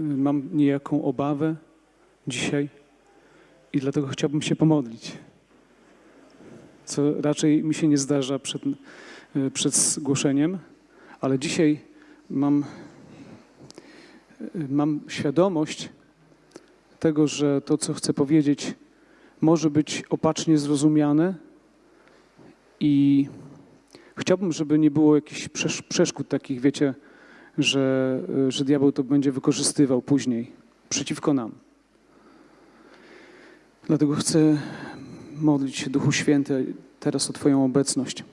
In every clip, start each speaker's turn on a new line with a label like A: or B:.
A: mam niejaką obawę dzisiaj i dlatego chciałbym się pomodlić. Co raczej mi się nie zdarza przed, y, przed zgłoszeniem, ale dzisiaj mam, y, mam świadomość tego, że to, co chcę powiedzieć, może być opacznie zrozumiane i chciałbym, żeby nie było jakichś przesz- przeszkód takich, wiecie, że, że diabeł to będzie wykorzystywał później przeciwko nam. Dlatego chcę modlić się, Duchu Święty, teraz o Twoją obecność.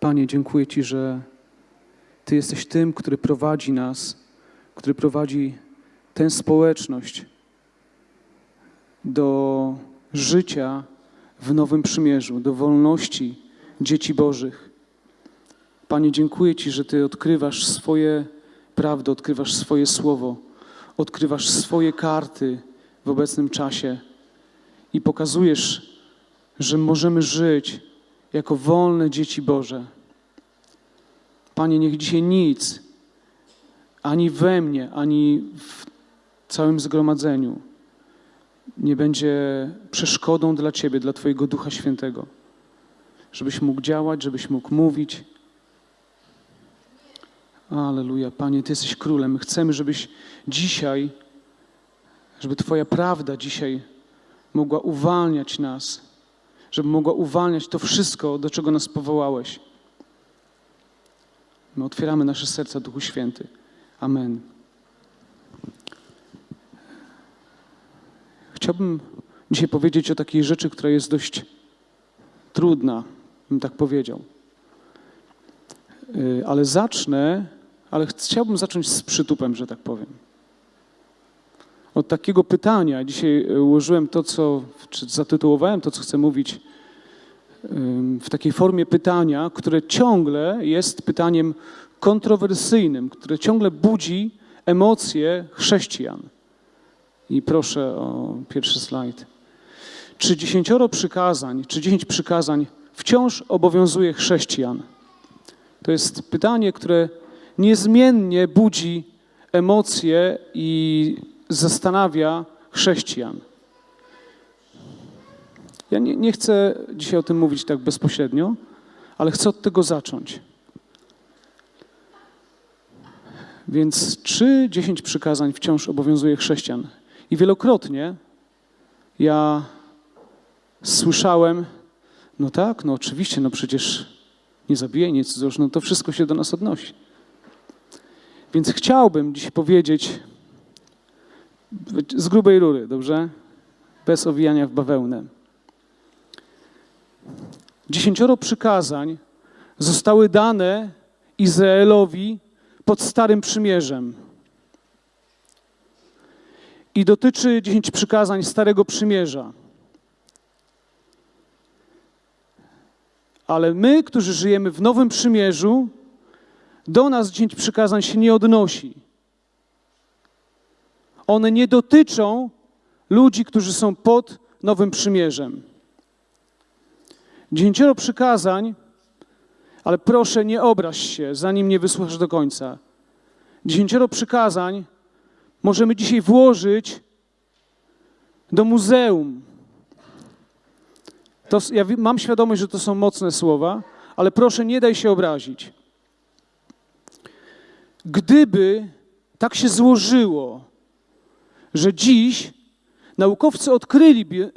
A: Panie, dziękuję Ci, że Ty jesteś tym, który prowadzi nas, który prowadzi tę społeczność do życia w Nowym Przymierzu, do wolności dzieci Bożych. Panie, dziękuję Ci, że Ty odkrywasz swoje prawdy, odkrywasz swoje słowo, odkrywasz swoje karty w obecnym czasie i pokazujesz, że możemy żyć jako wolne dzieci Boże. Panie, niech dzisiaj nic, ani we mnie, ani w całym zgromadzeniu nie będzie przeszkodą dla Ciebie, dla Twojego Ducha Świętego, żebyś mógł działać, żebyś mógł mówić. Aleluja, Panie, Ty jesteś królem. My chcemy, żebyś dzisiaj, żeby Twoja prawda dzisiaj mogła uwalniać nas, żeby mogła uwalniać to wszystko, do czego nas powołałeś. My otwieramy nasze serca, Duchu Święty. Amen. Chciałbym dzisiaj powiedzieć o takiej rzeczy, która jest dość trudna, bym tak powiedział. Yy, Ale zacznę, ale chciałbym zacząć z przytupem, że tak powiem. Od takiego pytania. Dzisiaj yy, ułożyłem to, co, czy zatytułowałem to, co chcę mówić, w takiej formie pytania, które ciągle jest pytaniem kontrowersyjnym, które ciągle budzi emocje chrześcijan. I proszę o pierwszy slajd. Czy dziesięcioro przykazań, czy dziesięć przykazań wciąż obowiązuje chrześcijan? To jest pytanie, które niezmiennie budzi emocje i zastanawia chrześcijan. Ja nie, nie chcę dzisiaj o tym mówić tak bezpośrednio, ale chcę od tego zacząć. Więc czy dziesięć przykazań wciąż obowiązuje chrześcijan? I wielokrotnie ja słyszałem, no tak, no oczywiście, no przecież nie zabijaj, nie cudzołóż, no to wszystko się do nas odnosi. Więc chciałbym dziś powiedzieć z grubej rury, dobrze? Bez owijania w bawełnę. Dziesięcioro przykazań zostały dane Izraelowi pod Starym Przymierzem i dotyczy dziesięć przykazań Starego Przymierza. Ale my, którzy żyjemy w Nowym Przymierzu, do nas dziesięć przykazań się nie odnosi. One nie dotyczą ludzi, którzy są pod Nowym Przymierzem. Dziesięcioro przykazań, ale proszę nie obraź się, zanim nie wysłuchasz do końca. Dziesięcioro przykazań możemy dzisiaj włożyć do muzeum. To, ja mam świadomość, że to są mocne słowa, ale proszę nie daj się obrazić. Gdyby tak się złożyło, że dziś naukowcy odkryliby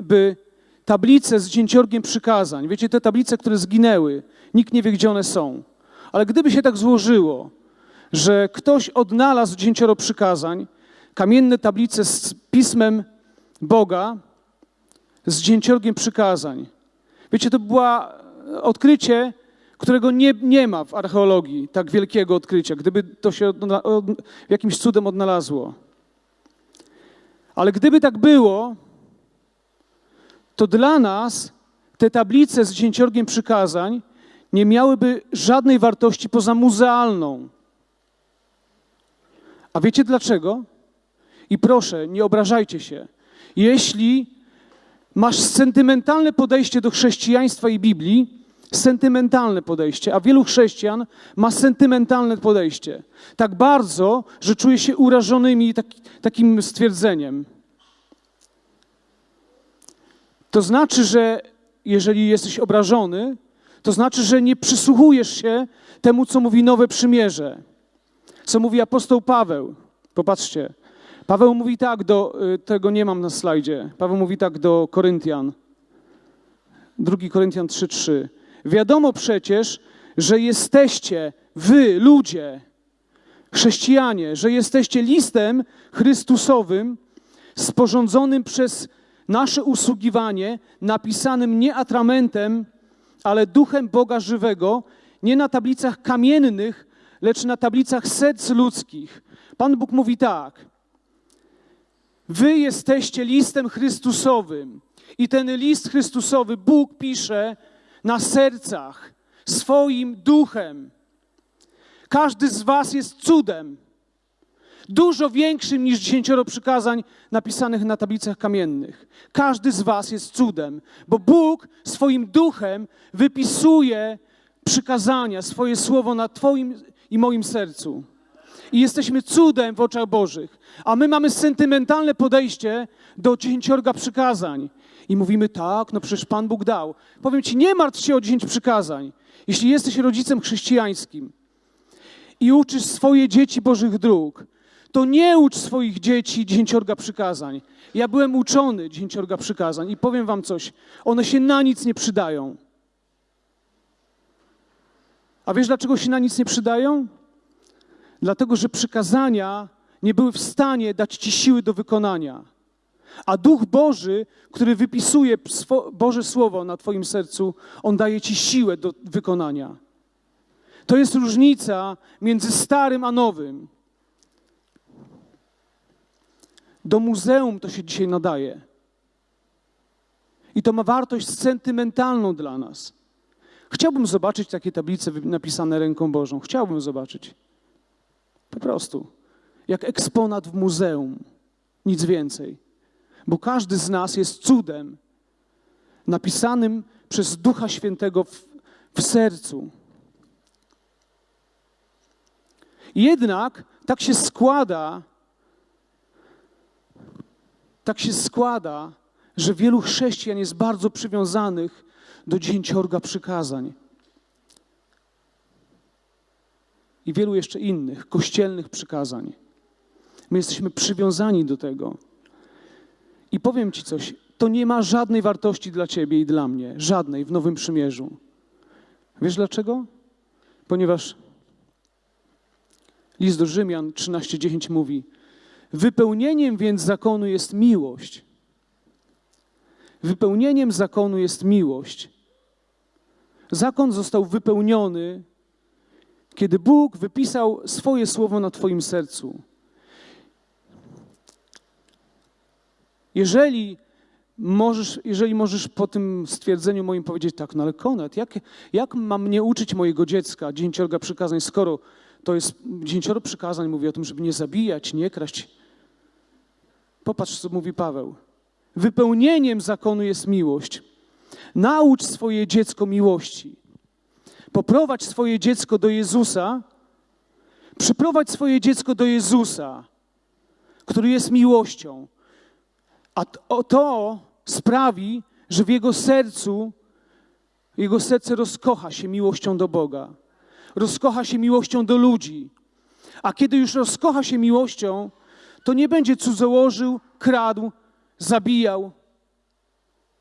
A: tablice z dzięciorgiem przykazań, wiecie, te tablice, które zginęły, nikt nie wie, gdzie one są, ale gdyby się tak złożyło, że ktoś odnalazł dziesięcioro przykazań, kamienne tablice z pismem Boga, z dzięciorgiem przykazań. Wiecie, to było odkrycie, którego nie, nie ma w archeologii, tak wielkiego odkrycia, gdyby to się odna, od, jakimś cudem odnalazło. Ale gdyby tak było, to dla nas te tablice z dzięciorgiem przykazań nie miałyby żadnej wartości poza muzealną. A wiecie dlaczego? I proszę, nie obrażajcie się. Jeśli masz sentymentalne podejście do chrześcijaństwa i Biblii, sentymentalne podejście, a wielu chrześcijan ma sentymentalne podejście. Tak bardzo, że czuje się urażonymi tak, takim stwierdzeniem. To znaczy, że jeżeli jesteś obrażony, to znaczy, że nie przysłuchujesz się temu, co mówi Nowe Przymierze, co mówi apostoł Paweł. Popatrzcie. Paweł mówi tak do, y, tego nie mam na slajdzie. Paweł mówi tak do Koryntian. 2 Koryntian 3:3. Wiadomo przecież, że jesteście wy, ludzie, chrześcijanie, że jesteście listem Chrystusowym, sporządzonym przez nasze usługiwanie, napisanym nie atramentem, ale duchem Boga żywego, nie na tablicach kamiennych, lecz na tablicach serc ludzkich. Pan Bóg mówi tak: Wy jesteście listem Chrystusowym. I ten list Chrystusowy Bóg pisze na sercach swoim duchem. Każdy z Was jest cudem, dużo większym niż dziesięcioro przykazań napisanych na tablicach kamiennych. Każdy z Was jest cudem, bo Bóg swoim duchem wypisuje przykazania, swoje słowo na Twoim i moim sercu. I jesteśmy cudem w oczach Bożych. A my mamy sentymentalne podejście do dziesięciorga przykazań. I mówimy, tak, no przecież Pan Bóg dał. Powiem Ci, nie martw się o dziesięć przykazań. Jeśli jesteś rodzicem chrześcijańskim i uczysz swoje dzieci Bożych dróg, to nie ucz swoich dzieci dziesięciorga przykazań. Ja byłem uczony dziesięciorga przykazań i powiem Wam coś, one się na nic nie przydają. A wiesz, dlaczego się na nic nie przydają? Dlatego, że przykazania nie były w stanie dać Ci siły do wykonania. A Duch Boży, który wypisuje Boże Słowo na Twoim sercu, On daje Ci siłę do wykonania. To jest różnica między starym a nowym. Do muzeum to się dzisiaj nadaje. I to ma wartość sentymentalną dla nas. Chciałbym zobaczyć takie tablice napisane ręką Bożą. Chciałbym zobaczyć. Po prostu. Jak eksponat w muzeum. Nic więcej. Bo każdy z nas jest cudem napisanym przez Ducha Świętego w, w sercu. Jednak tak się składa, tak się składa, że wielu chrześcijan jest bardzo przywiązanych do dziesięciorga przykazań. I wielu jeszcze innych kościelnych przykazań. My jesteśmy przywiązani do tego. I powiem Ci coś, to nie ma żadnej wartości dla Ciebie i dla mnie, żadnej w Nowym Przymierzu. Wiesz dlaczego? Ponieważ list do Rzymian 13:10 mówi: Wypełnieniem więc zakonu jest miłość. Wypełnieniem zakonu jest miłość. Zakon został wypełniony, kiedy Bóg wypisał swoje słowo na Twoim sercu. Jeżeli możesz, jeżeli możesz po tym stwierdzeniu moim powiedzieć tak, no ale Konrad, jak, jak mam mnie uczyć mojego dziecka dziesięciorga przykazań, skoro to jest dziesięcioro przykazań, mówi o tym, żeby nie zabijać, nie kraść. Popatrz, co mówi Paweł. Wypełnieniem zakonu jest miłość. Naucz swoje dziecko miłości. Poprowadź swoje dziecko do Jezusa. Przyprowadź swoje dziecko do Jezusa, który jest miłością. A to sprawi, że w jego sercu, jego serce rozkocha się miłością do Boga, rozkocha się miłością do ludzi. A kiedy już rozkocha się miłością, to nie będzie cudzołożył, kradł, zabijał.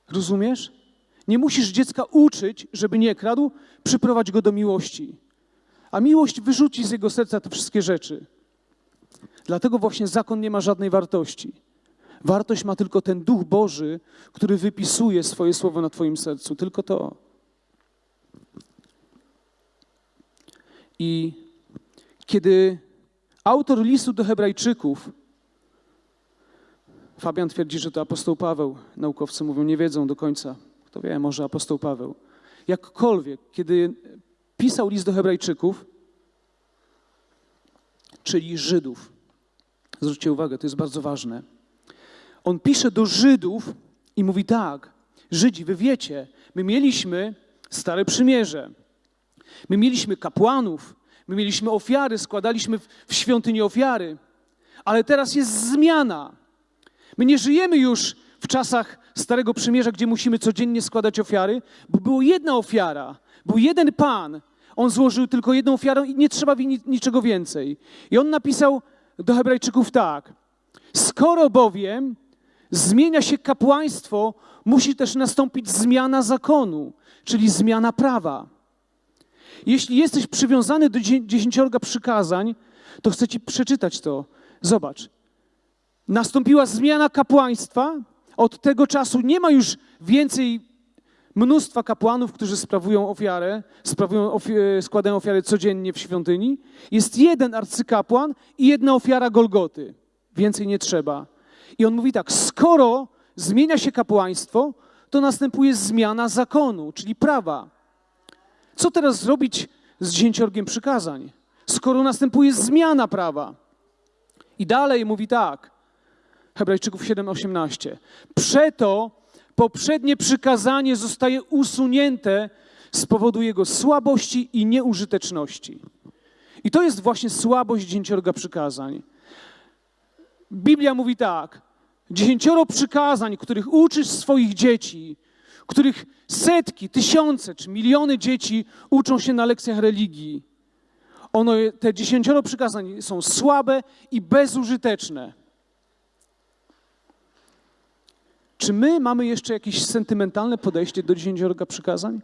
A: Rozumiesz? Nie musisz dziecka uczyć, żeby nie kradł, przyprowadź go do miłości. A miłość wyrzuci z jego serca te wszystkie rzeczy. Dlatego właśnie zakon nie ma żadnej wartości. Wartość ma tylko ten Duch Boży, który wypisuje swoje słowo na Twoim sercu. Tylko to. I kiedy autor listu do Hebrajczyków, Fabian twierdzi, że to apostoł Paweł, naukowcy mówią, nie wiedzą do końca. Kto wie, może apostoł Paweł. Jakkolwiek, kiedy pisał list do Hebrajczyków, czyli Żydów, zwróćcie uwagę, to jest bardzo ważne on pisze do Żydów i mówi tak: Żydzi, wy wiecie, my mieliśmy Stare Przymierze. My mieliśmy kapłanów, my mieliśmy ofiary, składaliśmy w, świątyni ofiary, ale teraz jest zmiana. My nie żyjemy już w czasach Starego Przymierza, gdzie musimy codziennie składać ofiary, bo była jedna ofiara, był jeden Pan. On złożył tylko jedną ofiarę i nie trzeba niczego więcej. I on napisał do Hebrajczyków tak: Skoro bowiem zmienia się kapłaństwo, musi też nastąpić zmiana zakonu, czyli zmiana prawa. Jeśli jesteś przywiązany do dziesięciorga przykazań, to chcę ci przeczytać to. Zobacz. Nastąpiła zmiana kapłaństwa. Od tego czasu nie ma już więcej mnóstwa kapłanów, którzy sprawują ofiarę, sprawują ofi składają ofiary codziennie w świątyni. Jest jeden arcykapłan i jedna ofiara Golgoty. Więcej nie trzeba. I on mówi tak: skoro zmienia się kapłaństwo, to następuje zmiana zakonu, czyli prawa. Co teraz zrobić z dziesięciorgiem przykazań, skoro następuje zmiana prawa? I dalej mówi tak, Hebrajczyków 7:18. Przeto poprzednie przykazanie zostaje usunięte z powodu jego słabości i nieużyteczności. I to jest właśnie słabość dziesięciorga przykazań. Biblia mówi tak: dziesięcioro przykazań, których uczysz swoich dzieci, których setki, tysiące czy miliony dzieci uczą się na lekcjach religii. Ono, te dziesięcioro przykazań są słabe i bezużyteczne. Czy my mamy jeszcze jakieś sentymentalne podejście do dziesięciorga przykazań?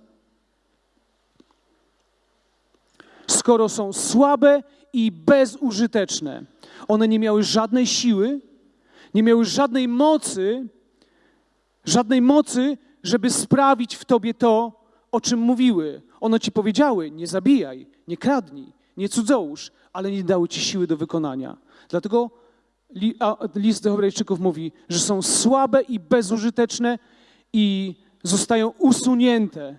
A: Skoro są słabe i bezużyteczne, one nie miały żadnej siły, nie miały żadnej mocy, żadnej mocy, żeby sprawić w tobie to, o czym mówiły. One ci powiedziały: nie zabijaj, nie kradnij, nie cudzołóż, ale nie dały ci siły do wykonania. Dlatego list do Hebrajczyków mówi, że są słabe i bezużyteczne i zostają usunięte.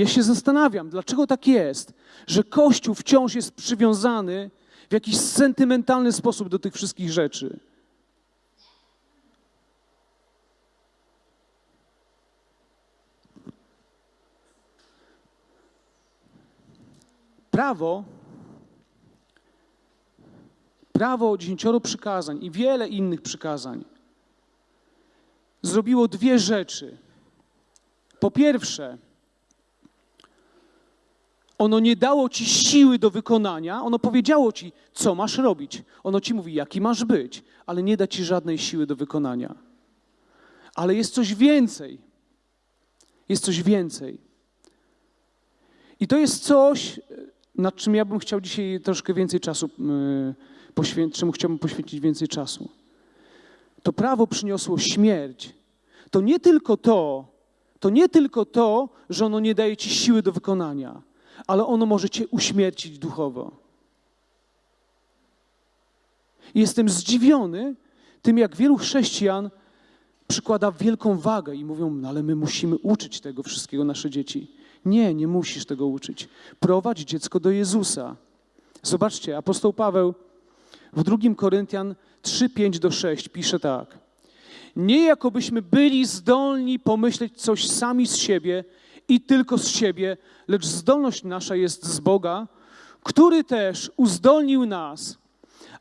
A: Ja się zastanawiam, dlaczego tak jest, że Kościół wciąż jest przywiązany w jakiś sentymentalny sposób do tych wszystkich rzeczy. Prawo, prawo dziesięcioro przykazań i wiele innych przykazań zrobiło dwie rzeczy. Po pierwsze, ono nie dało ci siły do wykonania, ono powiedziało ci, co masz robić. Ono ci mówi, jaki masz być, ale nie da ci żadnej siły do wykonania. Ale jest coś więcej. Jest coś więcej. I to jest coś, nad czym ja bym chciał dzisiaj troszkę więcej czasu y, poświęcić, czemu chciałbym poświęcić więcej czasu. To prawo przyniosło śmierć. To nie tylko to, to nie tylko to, że ono nie daje ci siły do wykonania, ale ono może cię uśmiercić duchowo. Jestem zdziwiony tym, jak wielu chrześcijan przykłada wielką wagę i mówią, no ale my musimy uczyć tego wszystkiego nasze dzieci. Nie, nie musisz tego uczyć. Prowadź dziecko do Jezusa. Zobaczcie, apostoł Paweł w 2 Koryntian 3, 5 do 6 pisze tak. Nie jakobyśmy byli zdolni pomyśleć coś sami z siebie i tylko z siebie, lecz zdolność nasza jest z Boga, który też uzdolnił nas,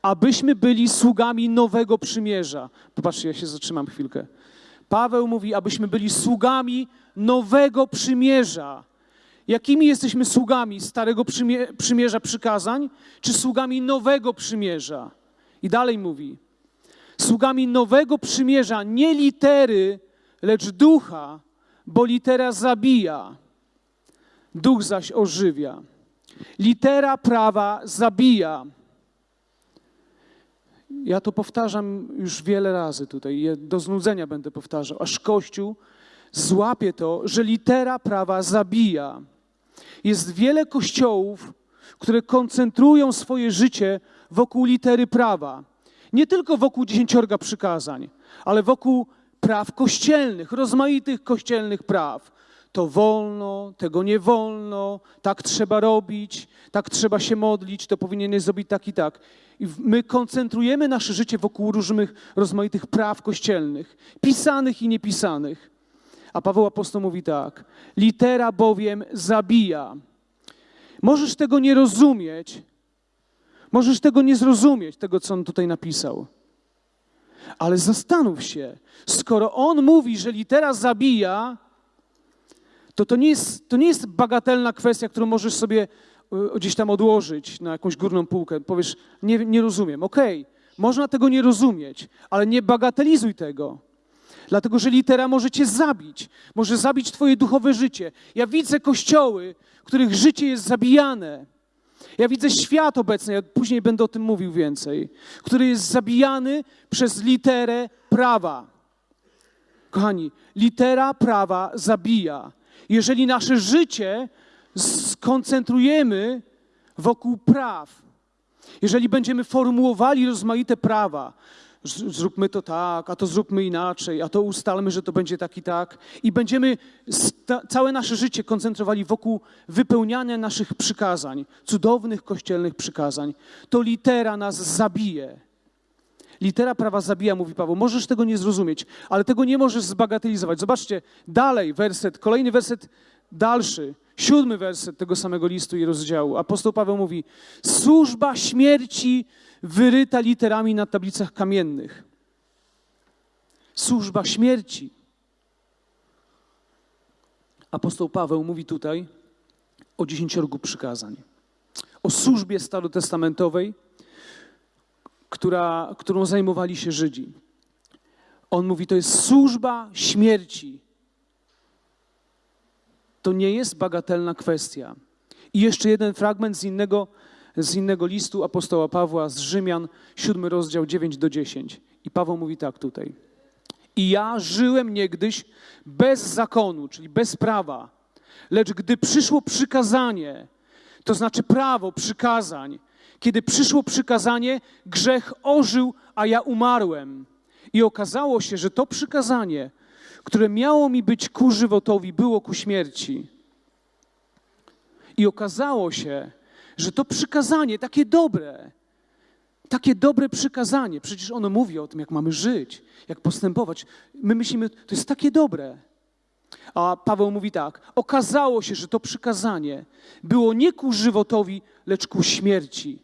A: abyśmy byli sługami nowego przymierza. Popatrzcie, ja się zatrzymam chwilkę. Paweł mówi, abyśmy byli sługami nowego przymierza. Jakimi jesteśmy sługami Starego Przymierza przykazań, czy sługami Nowego Przymierza? I dalej mówi, sługami Nowego Przymierza, nie litery, lecz ducha, bo litera zabija, duch zaś ożywia. Litera prawa zabija. Ja to powtarzam już wiele razy tutaj, do znudzenia będę powtarzał, aż Kościół złapie to, że litera prawa zabija. Jest wiele kościołów, które koncentrują swoje życie wokół litery prawa. Nie tylko wokół dziesięciorga przykazań, ale wokół praw kościelnych, rozmaitych kościelnych praw. To wolno, tego nie wolno, tak trzeba robić, tak trzeba się modlić, to powinieneś zrobić tak i tak. I my koncentrujemy nasze życie wokół różnych rozmaitych praw kościelnych, pisanych i niepisanych. A Paweł apostoł mówi tak: litera bowiem zabija. Możesz tego nie rozumieć, możesz tego nie zrozumieć, tego co on tutaj napisał. Ale zastanów się, skoro on mówi, że litera zabija, to to nie jest, to nie jest bagatelna kwestia, którą możesz sobie y, gdzieś tam odłożyć na jakąś górną półkę. Powiesz, nie, nie rozumiem. Okej, można tego nie rozumieć, ale nie bagatelizuj tego. Dlatego, że litera może cię zabić, może zabić twoje duchowe życie. Ja widzę kościoły, których życie jest zabijane. Ja widzę świat obecny, ja później będę o tym mówił więcej, który jest zabijany przez literę prawa. Kochani, litera prawa zabija. Jeżeli nasze życie skoncentrujemy wokół praw, jeżeli będziemy formułowali rozmaite prawa, zróbmy to tak, a to zróbmy inaczej, a to ustalmy, że to będzie tak i tak, i będziemy całe nasze życie koncentrowali wokół wypełniania naszych przykazań, cudownych kościelnych przykazań, to litera nas zabije. Litera prawa zabija, mówi Paweł. Możesz tego nie zrozumieć, ale tego nie możesz zbagatelizować. Zobaczcie, dalej werset, kolejny werset dalszy, siódmy werset tego samego listu i rozdziału. Apostoł Paweł mówi: Służba śmierci wyryta literami na tablicach kamiennych. Służba śmierci. Apostoł Paweł mówi tutaj o dziesięciorgu przykazań, o służbie starotestamentowej, która, którą zajmowali się Żydzi. On mówi, to jest służba śmierci. To nie jest bagatelna kwestia. I jeszcze jeden fragment z innego, z innego listu apostoła Pawła z Rzymian, siódmy rozdział 9 do 10. I Paweł mówi tak tutaj. I ja żyłem niegdyś bez zakonu, czyli bez prawa. Lecz gdy przyszło przykazanie, to znaczy prawo przykazań, kiedy przyszło przykazanie, grzech ożył, a ja umarłem. I okazało się, że to przykazanie, które miało mi być ku żywotowi, było ku śmierci. I okazało się, że to przykazanie, takie dobre, takie dobre przykazanie, przecież ono mówi o tym, jak mamy żyć, jak postępować. My myślimy, to jest takie dobre. A Paweł mówi tak: Okazało się, że to przykazanie było nie ku żywotowi, lecz ku śmierci.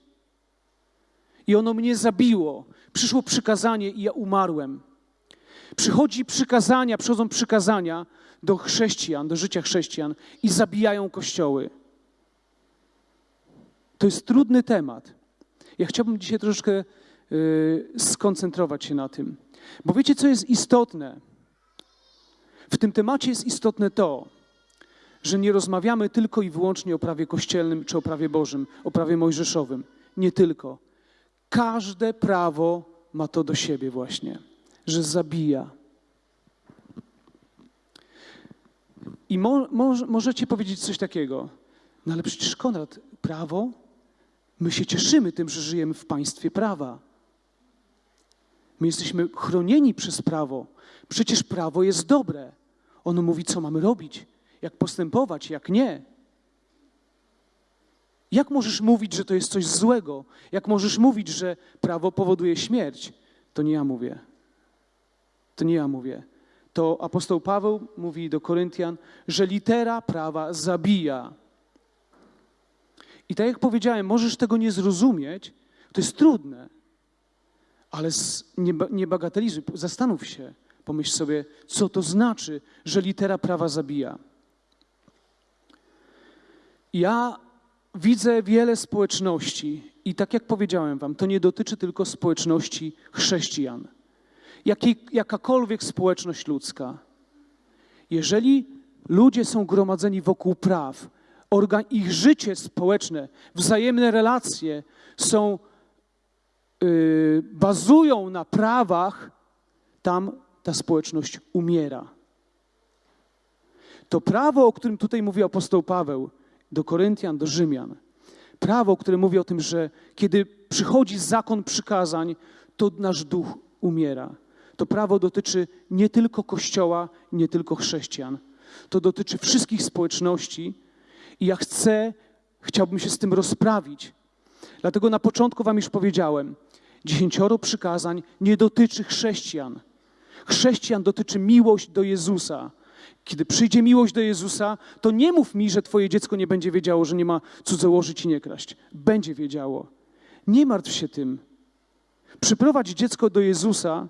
A: I ono mnie zabiło. Przyszło przykazanie i ja umarłem. Przychodzi przykazania, przychodzą przykazania do chrześcijan, do życia chrześcijan i zabijają kościoły. To jest trudny temat. Ja chciałbym dzisiaj troszeczkę y, skoncentrować się na tym. Bo wiecie, co jest istotne? W tym temacie jest istotne to, że nie rozmawiamy tylko i wyłącznie o prawie kościelnym czy o prawie Bożym, o prawie mojżeszowym. Nie tylko. Każde prawo ma to do siebie właśnie, że zabija. I mo, mo, możecie powiedzieć coś takiego, no ale przecież Konrad, prawo, my się cieszymy tym, że żyjemy w państwie prawa. My jesteśmy chronieni przez prawo. Przecież prawo jest dobre. Ono mówi, co mamy robić, jak postępować, jak nie. Jak możesz mówić, że to jest coś złego? Jak możesz mówić, że prawo powoduje śmierć? To nie ja mówię. To nie ja mówię. To apostoł Paweł mówi do Koryntian, że litera prawa zabija. I tak jak powiedziałem, możesz tego nie zrozumieć, to jest trudne, ale nie, nie bagatelizuj, zastanów się, pomyśl sobie, co to znaczy, że litera prawa zabija. Ja widzę wiele społeczności i tak jak powiedziałem wam, to nie dotyczy tylko społeczności chrześcijan. Jakiej, jakakolwiek społeczność ludzka. Jeżeli ludzie są gromadzeni wokół praw, ich życie społeczne, wzajemne relacje są, yy, bazują na prawach, tam ta społeczność umiera. To prawo, o którym tutaj mówi apostoł Paweł do Koryntian, do Rzymian, prawo, które mówi o tym, że kiedy przychodzi zakon przykazań, to nasz duch umiera. To prawo dotyczy nie tylko Kościoła, nie tylko chrześcijan. To dotyczy wszystkich społeczności i ja chcę, chciałbym się z tym rozprawić. Dlatego na początku wam już powiedziałem, dziesięcioro przykazań nie dotyczy chrześcijan. Chrześcijan dotyczy miłość do Jezusa. Kiedy przyjdzie miłość do Jezusa, to nie mów mi, że twoje dziecko nie będzie wiedziało, że nie ma cudzołożyć i nie kraść. Będzie wiedziało. Nie martw się tym. Przyprowadź dziecko do Jezusa,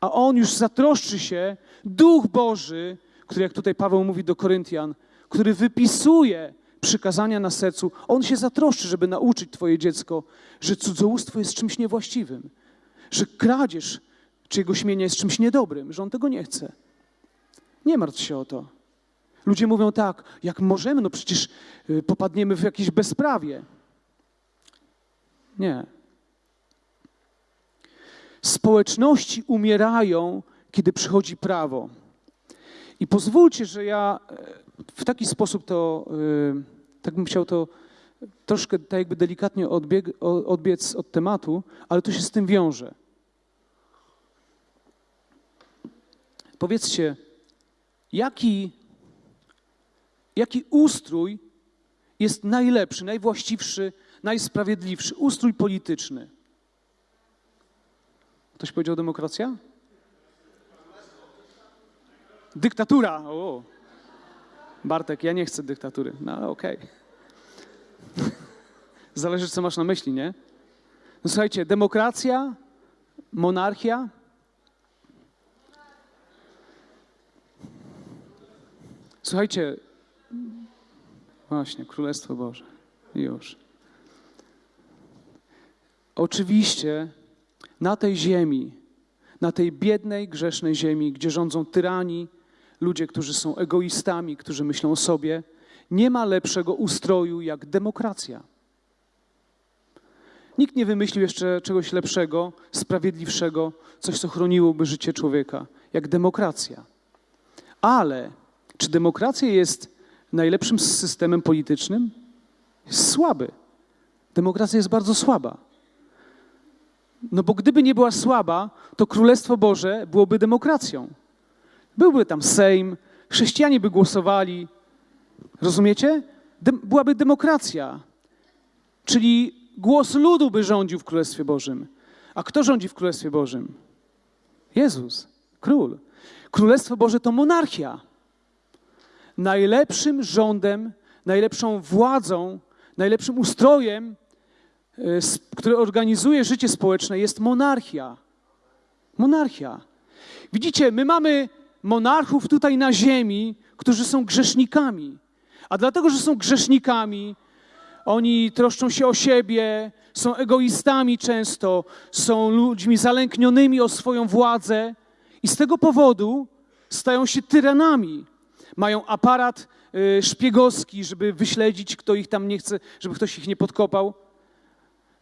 A: a On już zatroszczy się, Duch Boży, który, jak tutaj Paweł mówi do Koryntian, który wypisuje przykazania na sercu, On się zatroszczy, żeby nauczyć Twoje dziecko, że cudzołóstwo jest czymś niewłaściwym, że kradzież czy jego śmienia jest czymś niedobrym, że On tego nie chce. Nie martw się o to. Ludzie mówią tak, jak możemy, no przecież y, popadniemy w jakieś bezprawie. Nie. Społeczności umierają, kiedy przychodzi prawo. I pozwólcie, że ja e, w taki sposób to, e, tak bym chciał to troszkę tak jakby delikatnie odbieg, odbiec od tematu, ale to się z tym wiąże. Powiedzcie, jaki, jaki ustrój jest najlepszy, najwłaściwszy, najsprawiedliwszy? Ustrój polityczny. Ktoś powiedział demokracja? Dyktatura. O. Bartek, ja nie chcę dyktatury. No ale okej. Okay. Zależy, co masz na myśli, nie? No, słuchajcie, demokracja, monarchia. Słuchajcie, właśnie, Królestwo Boże. Już. Oczywiście na tej ziemi, na tej biednej, grzesznej ziemi, gdzie rządzą tyrani, ludzie, którzy są egoistami, którzy myślą o sobie, nie ma lepszego ustroju jak demokracja. Nikt nie wymyślił jeszcze czegoś lepszego, sprawiedliwszego, coś, co chroniłoby życie człowieka, jak demokracja. Ale czy demokracja jest najlepszym systemem politycznym? Jest słaby. Demokracja jest bardzo słaba. No bo gdyby nie była słaba, to Królestwo Boże byłoby demokracją. Byłby tam Sejm, chrześcijanie by głosowali. Rozumiecie? Byłaby demokracja. Czyli głos ludu by rządził w Królestwie Bożym. A kto rządzi w Królestwie Bożym? Jezus, król. Królestwo Boże to monarchia. Najlepszym rządem, najlepszą władzą, najlepszym ustrojem E, które organizuje życie społeczne, jest monarchia. Monarchia. Widzicie, my mamy monarchów tutaj na ziemi, którzy są grzesznikami. A dlatego, że są grzesznikami, oni troszczą się o siebie, są egoistami często, są ludźmi zalęknionymi o swoją władzę i z tego powodu stają się tyranami. Mają aparat e, szpiegowski, żeby wyśledzić, kto ich tam nie chce, żeby ktoś ich nie podkopał.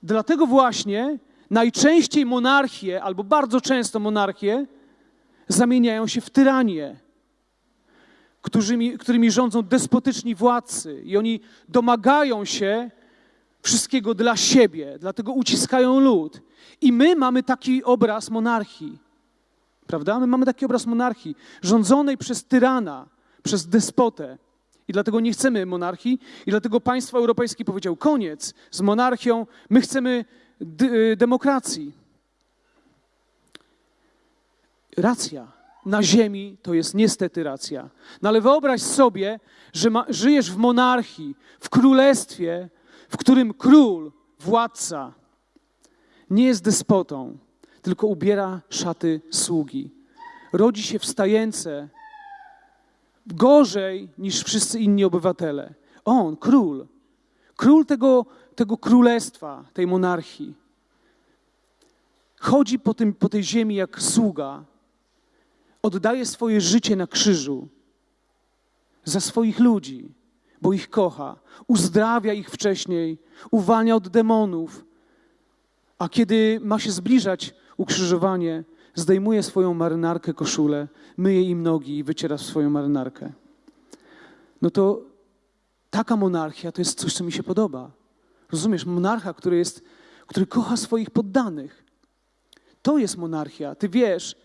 A: Dlatego właśnie najczęściej monarchie, albo bardzo często monarchie, zamieniają się w tyranię, którymi, którymi rządzą despotyczni władcy i oni domagają się wszystkiego dla siebie, dlatego uciskają lud. I my mamy taki obraz monarchii, prawda? My mamy taki obraz monarchii, rządzonej przez tyrana, przez despotę. I dlatego nie chcemy monarchii, i dlatego państwo europejskie powiedział: koniec z monarchią, my chcemy y, demokracji. Racja na ziemi to jest niestety racja. No ale wyobraź sobie, że ma, żyjesz w monarchii, w królestwie, w którym król, władca nie jest despotą, tylko ubiera szaty sługi. Rodzi się wstające gorzej niż wszyscy inni obywatele. On, król, król tego, tego królestwa, tej monarchii, chodzi po, tym, po tej ziemi jak sługa, oddaje swoje życie na krzyżu za swoich ludzi, bo ich kocha, uzdrawia ich wcześniej, uwalnia od demonów, a kiedy ma się zbliżać ukrzyżowanie, zdejmuje swoją marynarkę, koszulę, myje im nogi i wyciera swoją marynarkę. No to taka monarchia to jest coś, co mi się podoba. Rozumiesz, monarcha, który, jest, który kocha swoich poddanych. To jest monarchia. Ty wiesz,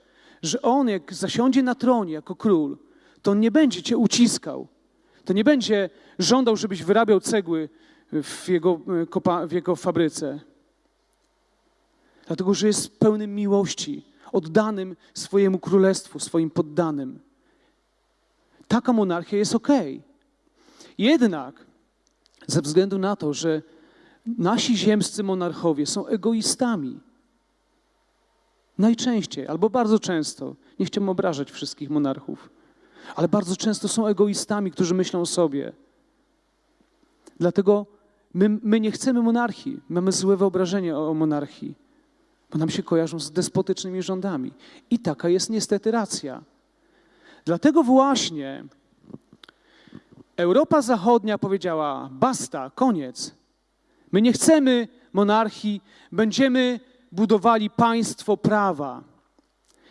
A: że on, jak zasiądzie na tronie jako król, to on nie będzie cię uciskał. To nie będzie żądał, żebyś wyrabiał cegły w jego, w jego fabryce. Dlatego, że jest pełnym miłości, oddanym swojemu królestwu, swoim poddanym. taka monarchia jest ok. Jednak ze względu na to, że nasi ziemscy monarchowie są egoistami, najczęściej albo bardzo często, nie chciałbym obrażać wszystkich monarchów, ale bardzo często są egoistami, którzy myślą o sobie. Dlatego my, my nie chcemy monarchii, mamy złe wyobrażenie o, o monarchii, bo nam się kojarzą z despotycznymi rządami. I taka jest niestety racja. Dlatego właśnie Europa Zachodnia powiedziała: basta, koniec. My nie chcemy monarchii, będziemy budowali państwo prawa.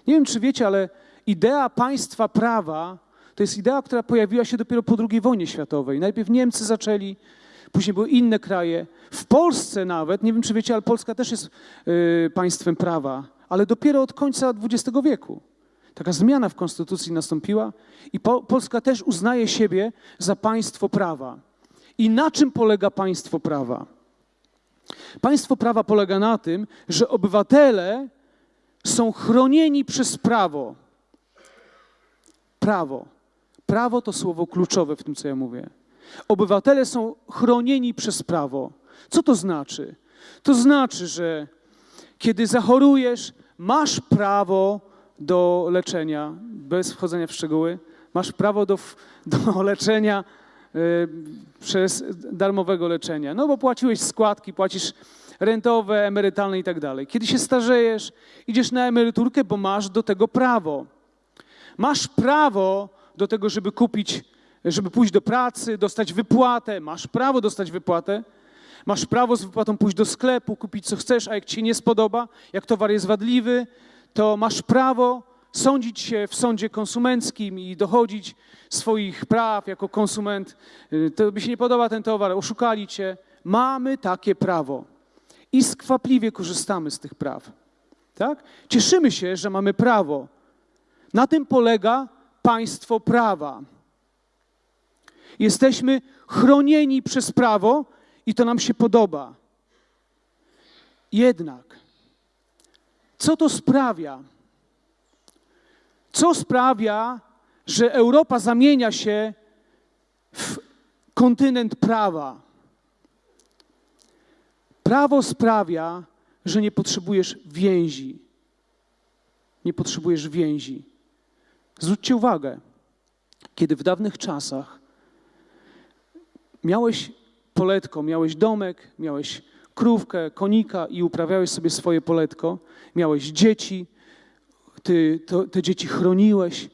A: Nie wiem, czy wiecie, ale idea państwa prawa to jest idea, która pojawiła się dopiero po II wojnie światowej. Najpierw Niemcy zaczęli, później były inne kraje. W Polsce nawet, nie wiem, czy wiecie, ale Polska też jest y, państwem prawa, ale dopiero od końca XX wieku. Taka zmiana w konstytucji nastąpiła i po, Polska też uznaje siebie za państwo prawa. I na czym polega państwo prawa? Państwo prawa polega na tym, że obywatele są chronieni przez prawo. Prawo. Prawo to słowo kluczowe w tym, co ja mówię. Obywatele są chronieni przez prawo. Co to znaczy? To znaczy, że kiedy zachorujesz, masz prawo do leczenia, bez wchodzenia w szczegóły, masz prawo do, do leczenia przez darmowego leczenia. No bo płaciłeś składki, płacisz rentowe, emerytalne i tak dalej. Kiedy się starzejesz, idziesz na emeryturkę, bo masz do tego prawo. Masz prawo do tego, żeby kupić, żeby pójść do pracy, dostać wypłatę. Masz prawo dostać wypłatę. Masz prawo z wypłatą pójść do sklepu, kupić co chcesz, a jak ci się nie spodoba, jak towar jest wadliwy, to masz prawo sądzić się w sądzie konsumenckim i dochodzić swoich praw jako konsument. Y, to by się nie podoba ten towar, oszukali cię. Mamy takie prawo i skwapliwie korzystamy z tych praw. Tak? Cieszymy się, że mamy prawo. Na tym polega państwo prawa. Jesteśmy chronieni przez prawo i to nam się podoba. Jednak, co to sprawia? Co sprawia, że Europa zamienia się w kontynent prawa? Prawo sprawia, że nie potrzebujesz więzi. Nie potrzebujesz więzi. Zwróćcie uwagę, kiedy w dawnych czasach miałeś poletko, miałeś domek, miałeś krówkę, konika i uprawiałeś sobie swoje poletko, miałeś dzieci, ty to, te dzieci chroniłeś,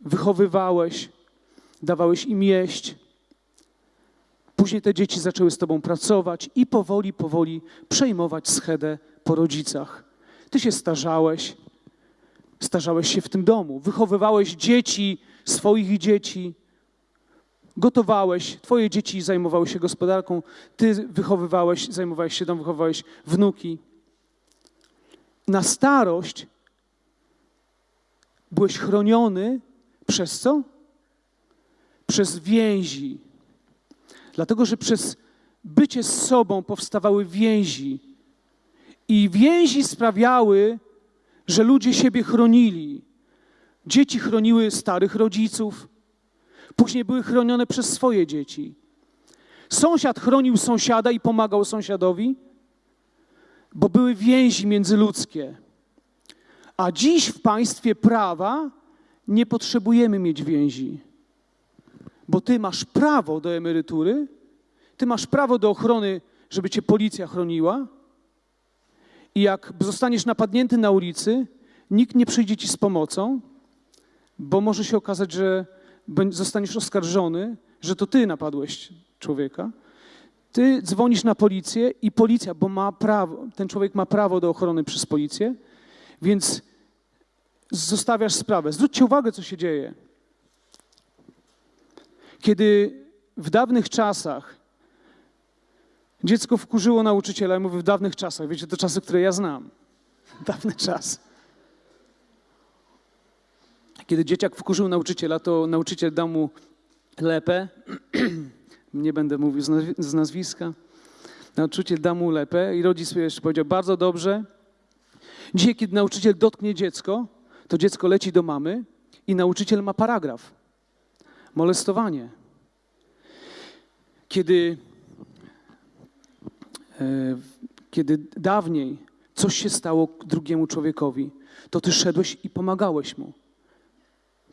A: wychowywałeś, dawałeś im jeść. Później te dzieci zaczęły z tobą pracować i powoli, powoli przejmować schedę po rodzicach. Ty się starzałeś, starzałeś się w tym domu, wychowywałeś dzieci, swoich dzieci, gotowałeś, twoje dzieci zajmowały się gospodarką, ty wychowywałeś, zajmowałeś się domem, wychowywałeś wnuki. Na starość byłeś chroniony przez co? Przez więzi. Dlatego, że przez bycie z sobą powstawały więzi. I więzi sprawiały, że ludzie siebie chronili. Dzieci chroniły starych rodziców, później były chronione przez swoje dzieci. Sąsiad chronił sąsiada i pomagał sąsiadowi, bo były więzi międzyludzkie. A dziś w państwie prawa nie potrzebujemy mieć więzi, bo ty masz prawo do emerytury, ty masz prawo do ochrony, żeby cię policja chroniła. I jak zostaniesz napadnięty na ulicy, nikt nie przyjdzie ci z pomocą, bo może się okazać, że zostaniesz oskarżony, że to ty napadłeś człowieka. Ty dzwonisz na policję i policja, bo ma prawo, ten człowiek ma prawo do ochrony przez policję, więc zostawiasz sprawę. Zwróćcie uwagę, co się dzieje. Kiedy w dawnych czasach dziecko wkurzyło nauczyciela, ja mówię w dawnych czasach, wiecie, to czasy, które ja znam. Dawny czas. Kiedy dzieciak wkurzył nauczyciela, to nauczyciel dał mu lepę. Nie będę mówił z nazwiska. Nauczyciel dał mu lepę i rodzic jeszcze powiedział, bardzo dobrze. Dzisiaj, kiedy nauczyciel dotknie dziecko, to dziecko leci do mamy i nauczyciel ma paragraf. molestowanie. Kiedy, e, kiedy dawniej coś się stało drugiemu człowiekowi, to ty szedłeś i pomagałeś mu.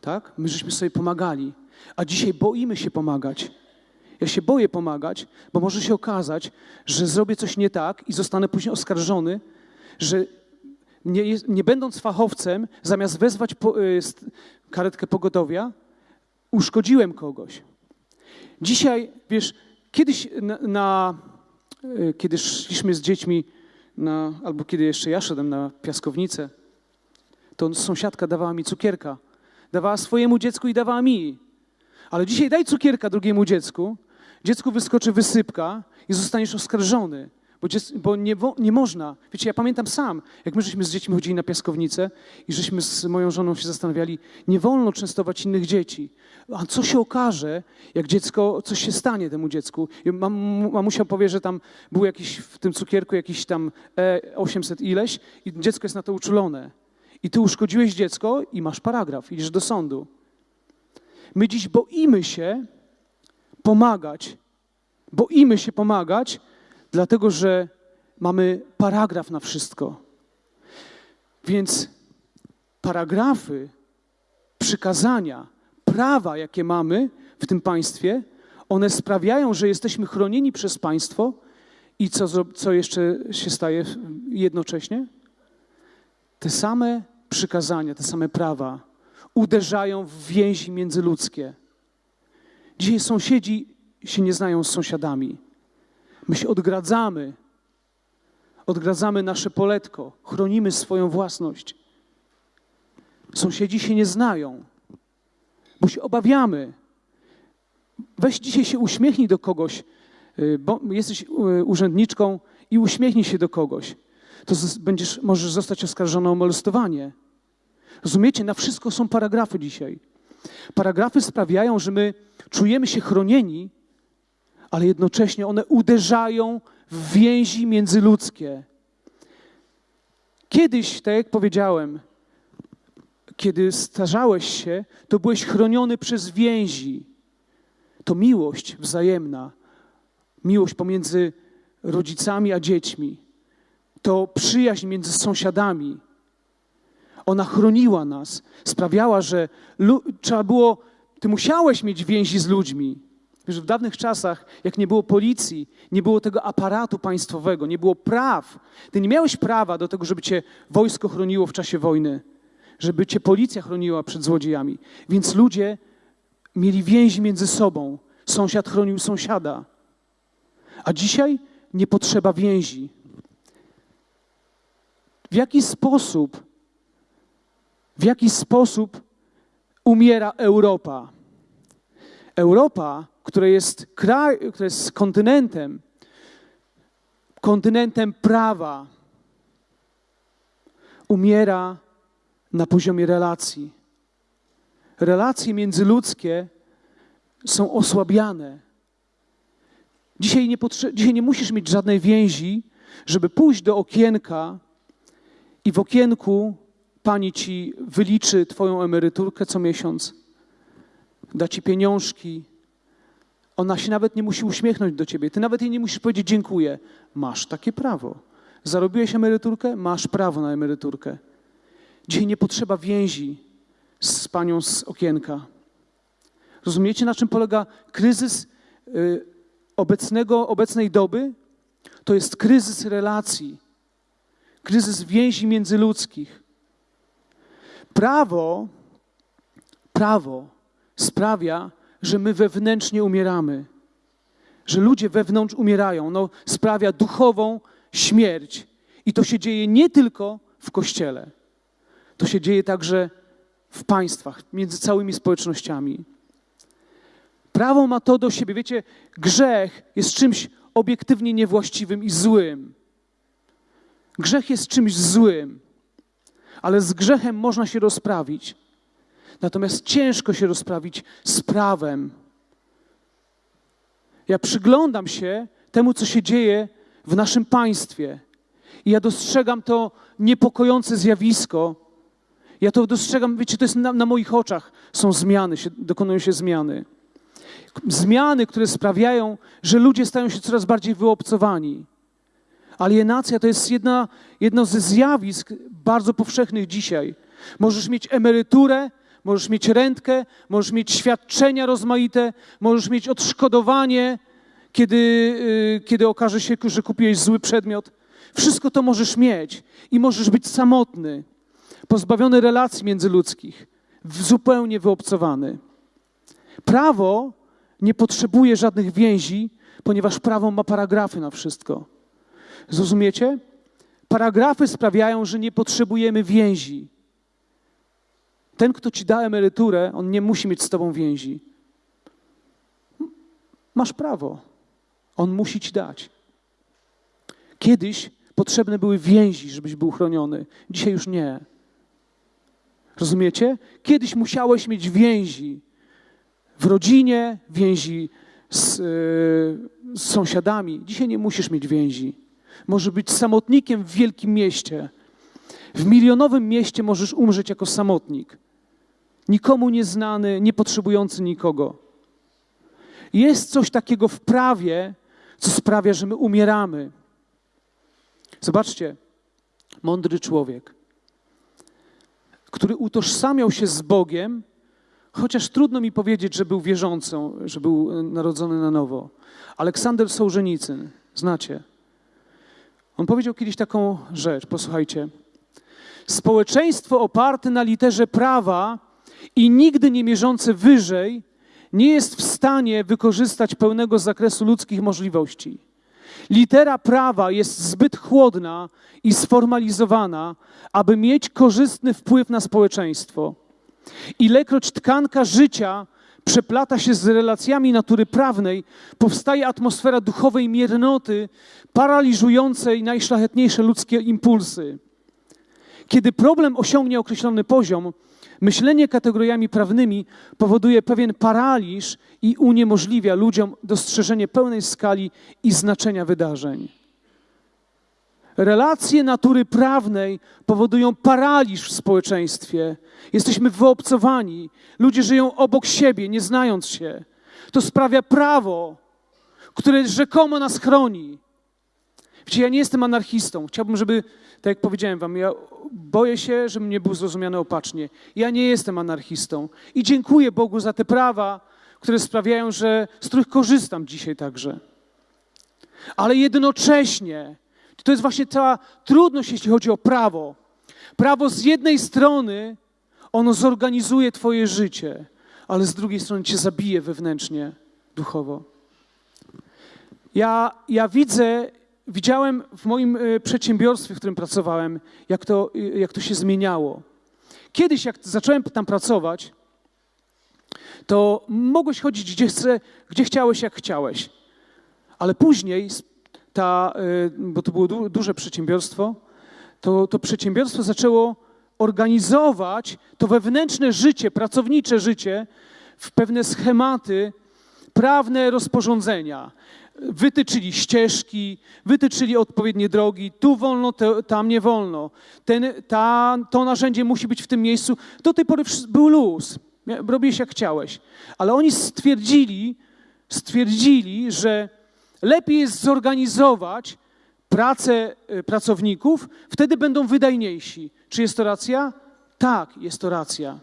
A: Tak? My żeśmy sobie pomagali. A dzisiaj boimy się pomagać. Ja się boję pomagać, bo może się okazać, że zrobię coś nie tak i zostanę później oskarżony, że nie, nie będąc fachowcem, zamiast wezwać po, y, karetkę pogotowia, uszkodziłem kogoś. Dzisiaj, wiesz, kiedyś na, na y, kiedy szliśmy z dziećmi, na, albo kiedy jeszcze ja szedłem na piaskownicę, to sąsiadka dawała mi cukierka. Dawała swojemu dziecku i dawała mi. Ale dzisiaj daj cukierka drugiemu dziecku, dziecku wyskoczy wysypka i zostaniesz oskarżony, bo, bo nie, nie, można. Wiecie, ja pamiętam sam, jak my żeśmy z dziećmi chodzili na piaskownicę i żeśmy z moją żoną się zastanawiali, nie wolno częstować innych dzieci. A co się okaże, jak dziecko, coś się stanie temu dziecku? Mam, mamusia powie, że tam był jakiś w tym cukierku jakiś tam e 800 ileś i dziecko jest na to uczulone. I ty uszkodziłeś dziecko i masz paragraf, idziesz do sądu. My dziś boimy się pomagać. Boimy się pomagać, dlatego że mamy paragraf na wszystko. Więc paragrafy, przykazania, prawa, jakie mamy w tym państwie, one sprawiają, że jesteśmy chronieni przez państwo i co, co jeszcze się staje jednocześnie? Te same przykazania, te same prawa uderzają w więzi międzyludzkie. Dzisiaj sąsiedzi się nie znają z sąsiadami. My się odgradzamy. Odgradzamy nasze poletko, chronimy swoją własność. Sąsiedzi się nie znają, bo się obawiamy. Weź dzisiaj się uśmiechnij do kogoś, y, bo jesteś y, urzędniczką i uśmiechnij się do kogoś. To będziesz, możesz zostać oskarżony o molestowanie. Rozumiecie? Na wszystko są paragrafy dzisiaj. Paragrafy sprawiają, że my czujemy się chronieni, ale jednocześnie one uderzają w więzi międzyludzkie. Kiedyś, tak jak powiedziałem, kiedy starzałeś się, to byłeś chroniony przez więzi. To miłość wzajemna, miłość pomiędzy rodzicami a dziećmi, to przyjaźń między sąsiadami ona chroniła nas, sprawiała, że trzeba było, ty musiałeś mieć więzi z ludźmi. Wiesz, w dawnych czasach, jak nie było policji, nie było tego aparatu państwowego, nie było praw. Ty nie miałeś prawa do tego, żeby cię wojsko chroniło w czasie wojny, żeby cię policja chroniła przed złodziejami. Więc ludzie mieli więzi między sobą. Sąsiad chronił sąsiada. A dzisiaj nie potrzeba więzi. W jaki sposób w jaki sposób umiera Europa. Europa, która jest, kraj, która jest kontynentem, kontynentem prawa, umiera na poziomie relacji. Relacje międzyludzkie są osłabiane. Dzisiaj nie, dzisiaj nie musisz mieć żadnej więzi, żeby pójść do okienka i w okienku pani ci wyliczy twoją emeryturkę co miesiąc, da ci pieniążki. Ona się nawet nie musi uśmiechnąć do ciebie. Ty nawet jej nie musisz powiedzieć dziękuję. Masz takie prawo. Zarobiłeś emeryturkę? Masz prawo na emeryturkę. Dzisiaj nie potrzeba więzi z panią z okienka. Rozumiecie, na czym polega kryzys y, obecnego, obecnej doby? To jest kryzys relacji, kryzys więzi międzyludzkich. Prawo, prawo sprawia, że my wewnętrznie umieramy, że ludzie wewnątrz umierają. No, sprawia duchową śmierć. I to się dzieje nie tylko w kościele, to się dzieje także w państwach, między całymi społecznościami. Prawo ma to do siebie. Wiecie, grzech jest czymś obiektywnie niewłaściwym i złym. Grzech jest czymś złym ale z grzechem można się rozprawić. Natomiast ciężko się rozprawić z prawem. Ja przyglądam się temu, co się dzieje w naszym państwie. I ja dostrzegam to niepokojące zjawisko. Ja to dostrzegam, wiecie, to jest na, na moich oczach są zmiany, się, dokonują się zmiany. Zmiany, które sprawiają, że ludzie stają się coraz bardziej wyobcowani. Alienacja to jest jedna, jedno ze zjawisk bardzo powszechnych dzisiaj. Możesz mieć emeryturę, możesz mieć rentkę, możesz mieć świadczenia rozmaite, możesz mieć odszkodowanie, kiedy, yy, kiedy okaże się, że kupiłeś zły przedmiot. Wszystko to możesz mieć i możesz być samotny, pozbawiony relacji międzyludzkich, zupełnie wyobcowany. Prawo nie potrzebuje żadnych więzi, ponieważ prawo ma paragrafy na wszystko. Zrozumiecie? Paragrafy sprawiają, że nie potrzebujemy więzi. Ten, kto ci da emeryturę, on nie musi mieć z tobą więzi. Masz prawo. On musi ci dać. Kiedyś potrzebne były więzi, żebyś był chroniony. Dzisiaj już nie. Rozumiecie? Kiedyś musiałeś mieć więzi w rodzinie, więzi z, yy, z sąsiadami. Dzisiaj nie musisz mieć więzi. Możesz być samotnikiem w wielkim mieście. W milionowym mieście możesz umrzeć jako samotnik. Nikomu nieznany, nie potrzebujący nikogo. Jest coś takiego w prawie, co sprawia, że my umieramy. Zobaczcie, mądry człowiek, który utożsamiał się z Bogiem, chociaż trudno mi powiedzieć, że był wierzącą, że był narodzony na nowo. Aleksander Sołżenicyn, znacie. On powiedział kiedyś taką rzecz, posłuchajcie. Społeczeństwo oparte na literze prawa i nigdy nie mierzące wyżej nie jest w stanie wykorzystać pełnego zakresu ludzkich możliwości. Litera prawa jest zbyt chłodna i sformalizowana, aby mieć korzystny wpływ na społeczeństwo. Ilekroć tkanka życia przeplata się z relacjami natury prawnej, powstaje atmosfera duchowej miernoty, paraliżującej najszlachetniejsze ludzkie impulsy. Kiedy problem osiągnie określony poziom, myślenie kategoriami prawnymi powoduje pewien paraliż i uniemożliwia ludziom dostrzeżenie pełnej skali i znaczenia wydarzeń. Relacje natury prawnej powodują paraliż w społeczeństwie. Jesteśmy wyobcowani. Ludzie żyją obok siebie, nie znając się. To sprawia prawo, które rzekomo nas chroni. Wiecie, ja nie jestem anarchistą. Chciałbym, żeby, tak jak powiedziałem wam, ja boję się, żebym nie był zrozumiany opacznie. Ja nie jestem anarchistą. I dziękuję Bogu za te prawa, które sprawiają, że z których korzystam dzisiaj także. Ale jednocześnie to jest właśnie ta trudność, jeśli chodzi o prawo. Prawo z jednej strony ono zorganizuje Twoje życie, ale z drugiej strony Cię zabije wewnętrznie, duchowo. Ja, ja widzę, widziałem w moim e, przedsiębiorstwie, w którym pracowałem, jak to, jak to się zmieniało. Kiedyś, jak zacząłem tam pracować, to mogłeś chodzić gdzie, chce, gdzie chciałeś, jak chciałeś. Ale później ta, y, bo to było duże przedsiębiorstwo, to, to przedsiębiorstwo zaczęło organizować to wewnętrzne życie, pracownicze życie w pewne schematy, prawne rozporządzenia. Wytyczyli ścieżki, wytyczyli odpowiednie drogi, tu wolno, te, tam nie wolno. Ten, ta, to narzędzie musi być w tym miejscu. Do tej pory był luz, robiłeś jak chciałeś. Ale oni stwierdzili, stwierdzili, że lepiej jest zorganizować pracę y, pracowników, wtedy będą wydajniejsi. Czy jest to racja? Tak, jest to racja.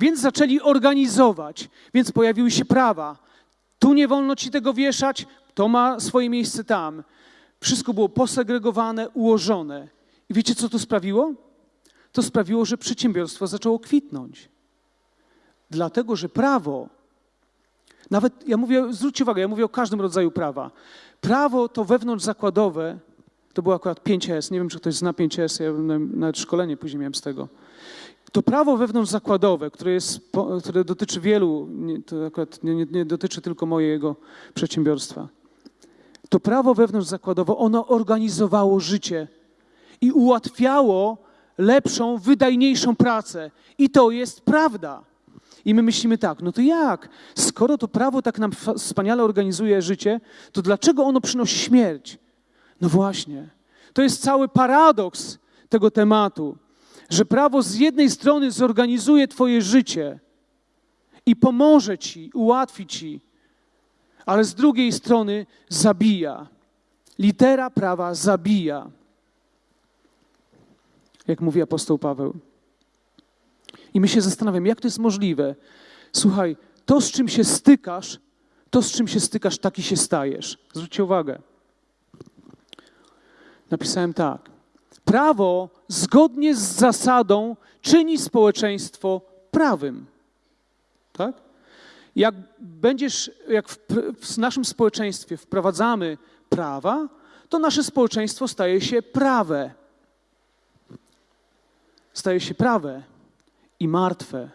A: Więc zaczęli organizować, więc pojawiły się prawa. Tu nie wolno ci tego wieszać, to ma swoje miejsce tam. Wszystko było posegregowane, ułożone. I wiecie, co to sprawiło? To sprawiło, że przedsiębiorstwo zaczęło kwitnąć. Dlatego, że prawo nawet, ja mówię, zwróćcie uwagę, ja mówię o każdym rodzaju prawa. Prawo to wewnątrz zakładowe, to było akurat 5S, nie wiem, czy ktoś zna 5S, ja nawet szkolenie później miałem z tego. To prawo wewnątrz zakładowe, które, jest, które dotyczy wielu, to akurat nie, nie, dotyczy tylko mojego przedsiębiorstwa. To prawo wewnątrz zakładowe, ono organizowało życie i ułatwiało lepszą, wydajniejszą pracę. I to jest prawda. I my myślimy tak, no to jak? Skoro to prawo tak nam wspaniale organizuje życie, to dlaczego ono przynosi śmierć? No właśnie. To jest cały paradoks tego tematu, że prawo z jednej strony zorganizuje Twoje życie i pomoże Ci, ułatwi Ci, ale z drugiej strony zabija. Litera prawa zabija. Jak mówi apostoł Paweł. I my się zastanawiamy, jak to jest możliwe. Słuchaj, to z czym się stykasz, to z czym się stykasz, taki się stajesz. Zwróćcie uwagę. Napisałem tak. Prawo zgodnie z zasadą czyni społeczeństwo prawym. Tak? Jak będziesz, jak w, w naszym społeczeństwie wprowadzamy prawa, to nasze społeczeństwo staje się prawe. Staje się prawe i martwe.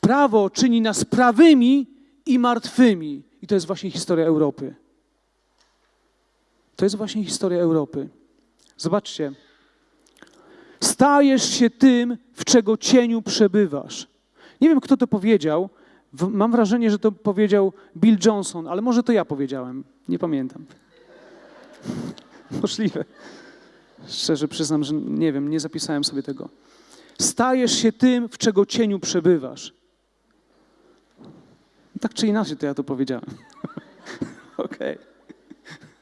A: Prawo czyni nas prawymi i martwymi. I to jest właśnie historia Europy. To jest właśnie historia Europy. Zobaczcie. Stajesz się tym, w czego cieniu przebywasz. Nie wiem, kto to powiedział. Mam wrażenie, że to powiedział Bill Johnson, ale może to ja powiedziałem. Nie pamiętam. Możliwe. Szczerze przyznam, że nie wiem, nie zapisałem sobie tego. Stajesz się tym, w czego cieniu przebywasz. Tak czy inaczej, to ja to powiedziałem. Okej.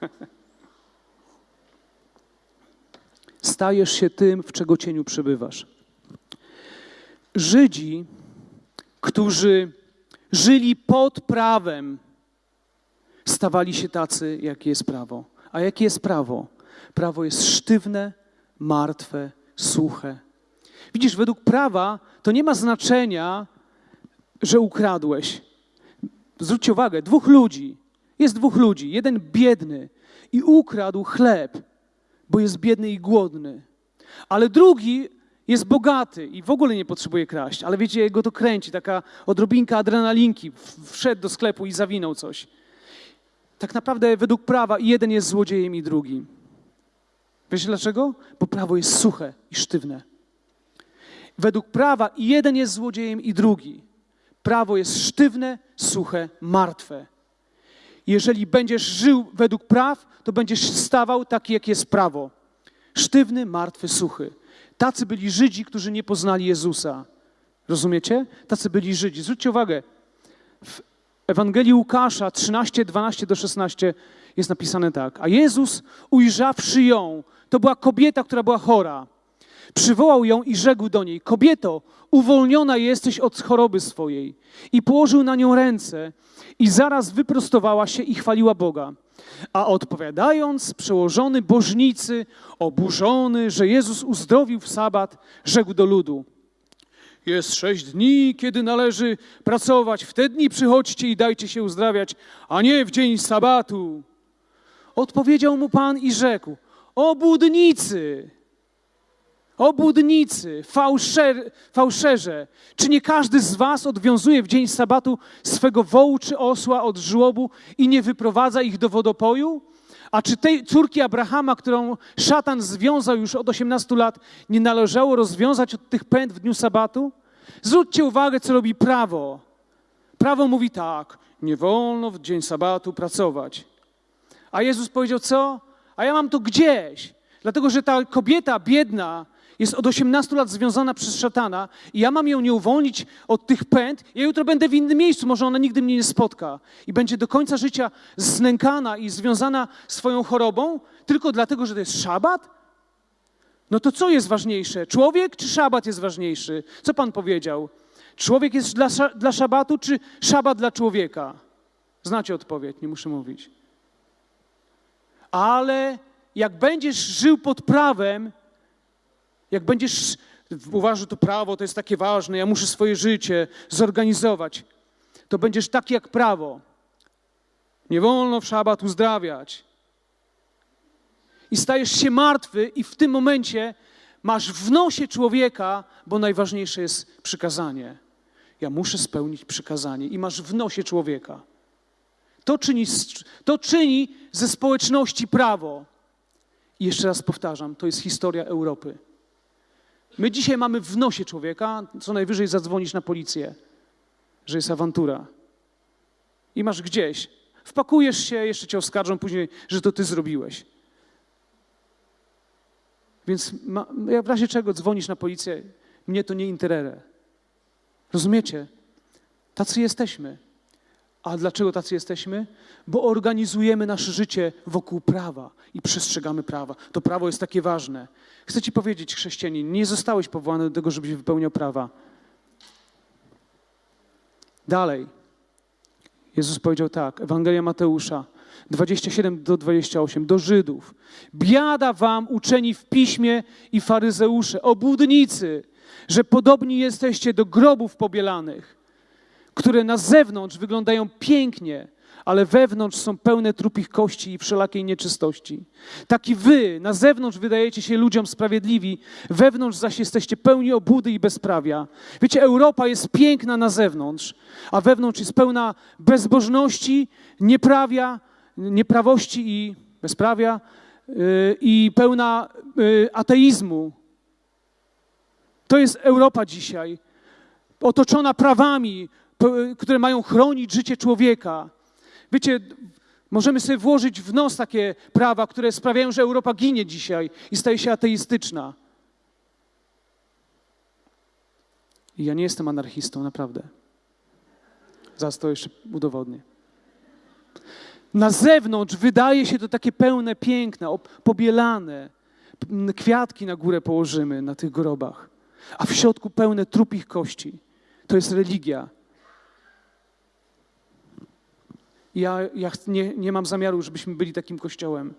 A: Okay. Stajesz się tym, w czego cieniu przebywasz. Żydzi, którzy żyli pod prawem, stawali się tacy, jakie jest prawo. A jakie jest prawo? Prawo jest sztywne, martwe, suche. Widzisz, według prawa to nie ma znaczenia, że ukradłeś. Zwróćcie uwagę, dwóch ludzi, jest dwóch ludzi, jeden biedny i ukradł chleb, bo jest biedny i głodny, ale drugi jest bogaty i w ogóle nie potrzebuje kraść, ale wiecie, jego to kręci, taka odrobinka adrenalinki, wszedł do sklepu i zawinął coś. Tak naprawdę według prawa jeden jest złodziejem i drugi. Wiecie dlaczego? Bo prawo jest suche i sztywne. Według prawa jeden jest złodziejem i drugi. Prawo jest sztywne, suche, martwe. Jeżeli będziesz żył według praw, to będziesz stawał taki, jak jest prawo. Sztywny, martwy, suchy. Tacy byli Żydzi, którzy nie poznali Jezusa. Rozumiecie? Tacy byli Żydzi. Zwróćcie uwagę, w Ewangelii Łukasza 13, 12 do 16 jest napisane tak. A Jezus, ujrzawszy ją, to była kobieta, która była chora. Przywołał ją i rzekł do niej: Kobieto, uwolniona jesteś od choroby swojej. I położył na nią ręce, i zaraz wyprostowała się i chwaliła Boga. A odpowiadając, przełożony bożnicy, oburzony, że Jezus uzdrowił w sabat, rzekł do ludu: Jest sześć dni, kiedy należy pracować. W te dni przychodźcie i dajcie się uzdrawiać, a nie w dzień sabatu. Odpowiedział mu Pan i rzekł: Obudnicy! Obłudnicy, fałszer, fałszerze, czy nie każdy z was odwiązuje w dzień sabatu swego wołu czy osła od żłobu i nie wyprowadza ich do wodopoju? A czy tej córki Abrahama, którą szatan związał już od 18 lat, nie należało rozwiązać od tych pęd w dniu sabatu? Zwróćcie uwagę, co robi prawo. Prawo mówi tak, nie wolno w dzień sabatu pracować. A Jezus powiedział co? A ja mam to gdzieś. Dlatego, że ta kobieta biedna, jest od 18 lat związana przez szatana i ja mam ją nie uwolnić od tych pęd, ja jutro będę w innym miejscu, może ona nigdy mnie nie spotka i będzie do końca życia znękana i związana swoją chorobą tylko dlatego, że to jest szabat? No to co jest ważniejsze? Człowiek czy szabat jest ważniejszy? Co Pan powiedział? Człowiek jest dla, dla szabatu czy szabat dla człowieka? Znacie odpowiedź, nie muszę mówić. Ale jak będziesz żył pod prawem, jak będziesz uważał, to prawo to jest takie ważne, ja muszę swoje życie zorganizować, to będziesz taki jak prawo. Nie wolno w szabat uzdrawiać. I stajesz się martwy, i w tym momencie masz w nosie człowieka, bo najważniejsze jest przykazanie. Ja muszę spełnić przykazanie, i masz w nosie człowieka. To czyni, to czyni ze społeczności prawo. I jeszcze raz powtarzam, to jest historia Europy. My dzisiaj mamy w nosie człowieka, co najwyżej zadzwonisz na policję, że jest awantura. I masz gdzieś. Wpakujesz się, jeszcze cię oskarżą później, że to ty zrobiłeś. Więc ma, w razie czego dzwonisz na policję, mnie to nie interere. Rozumiecie? Tacy jesteśmy. A dlaczego tacy jesteśmy? Bo organizujemy nasze życie wokół prawa i przestrzegamy prawa. To prawo jest takie ważne. Chcę Ci powiedzieć, chrześcijanin, nie zostałeś powołany do tego, żebyś wypełniał prawa. Dalej. Jezus powiedział tak, Ewangelia Mateusza 27 do 28, do Żydów. Biada wam uczeni w piśmie i faryzeusze, obłudnicy, że podobni jesteście do grobów pobielanych, które na zewnątrz wyglądają pięknie, ale wewnątrz są pełne trupich kości i wszelakiej nieczystości. Taki wy na zewnątrz wydajecie się ludziom sprawiedliwi, wewnątrz zaś jesteście pełni obłudy i bezprawia. Wiecie, Europa jest piękna na zewnątrz, a wewnątrz jest pełna bezbożności, nieprawia, nieprawości i bezprawia yy, i pełna yy, ateizmu. To jest Europa dzisiaj, otoczona prawami, które mają chronić życie człowieka. Wiecie, możemy sobie włożyć w nos takie prawa, które sprawiają, że Europa ginie dzisiaj i staje się ateistyczna. I ja nie jestem anarchistą, naprawdę. Zaraz to jeszcze udowodnię. Na zewnątrz wydaje się to takie pełne piękna, pobielane. Kwiatki na górę położymy na tych grobach, a w środku pełne trupich kości. To jest religia. Ja, ja nie, nie mam zamiaru, żebyśmy byli takim kościołem.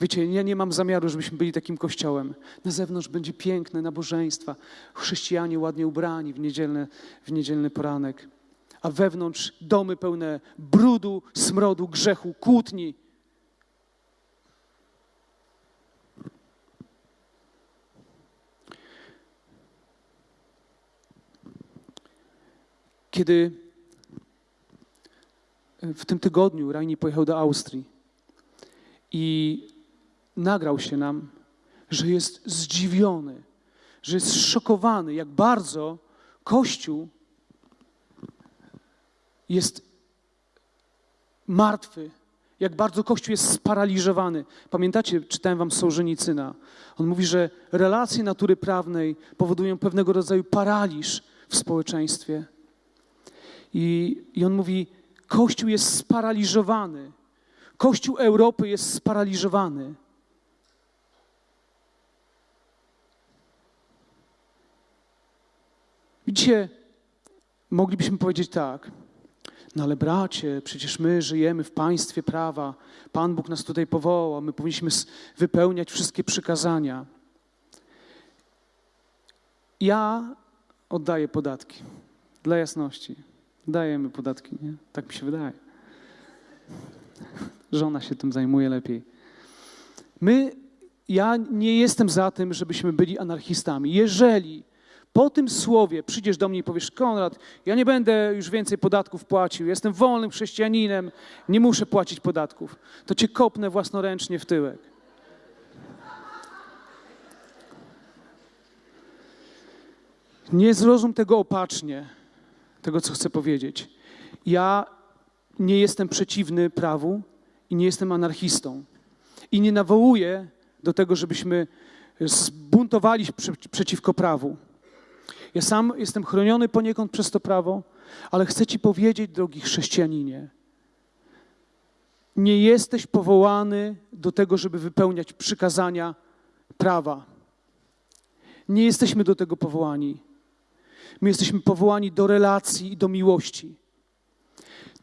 A: Wiecie, ja nie mam zamiaru, żebyśmy byli takim kościołem. Na zewnątrz będzie piękne nabożeństwa, chrześcijanie ładnie ubrani w niedzielny, w niedzielny poranek, a wewnątrz domy pełne brudu, smrodu, grzechu, kłótni. Kiedy w tym tygodniu Rajni pojechał do Austrii i nagrał się nam, że jest zdziwiony, że jest szokowany, jak bardzo Kościół jest martwy, jak bardzo Kościół jest sparaliżowany. Pamiętacie, czytałem wam Sołżenicyna. On mówi, że relacje natury prawnej powodują pewnego rodzaju paraliż w społeczeństwie. I, i on mówi, Kościół jest sparaliżowany. Kościół Europy jest sparaliżowany. Widzicie, moglibyśmy powiedzieć tak, no ale bracie, przecież my żyjemy w państwie prawa. Pan Bóg nas tutaj powołał, my powinniśmy wypełniać wszystkie przykazania. Ja oddaję podatki, dla jasności. Dajemy podatki, nie? Tak mi się wydaje. Żona się tym zajmuje lepiej. My, ja nie jestem za tym, żebyśmy byli anarchistami. Jeżeli po tym słowie przyjdziesz do mnie i powiesz, Konrad, ja nie będę już więcej podatków płacił, jestem wolnym chrześcijaninem, nie muszę płacić podatków, to cię kopnę własnoręcznie w tyłek. Nie zrozum tego opacznie tego, co chcę powiedzieć. Ja nie jestem przeciwny prawu i nie jestem anarchistą. I nie nawołuję do tego, żebyśmy zbuntowali się przeciwko prawu. Ja sam jestem chroniony poniekąd przez to prawo, ale chcę Ci powiedzieć, drogi chrześcijaninie, nie jesteś powołany do tego, żeby wypełniać przykazania prawa. Nie jesteśmy do tego powołani. My jesteśmy powołani do relacji i do miłości.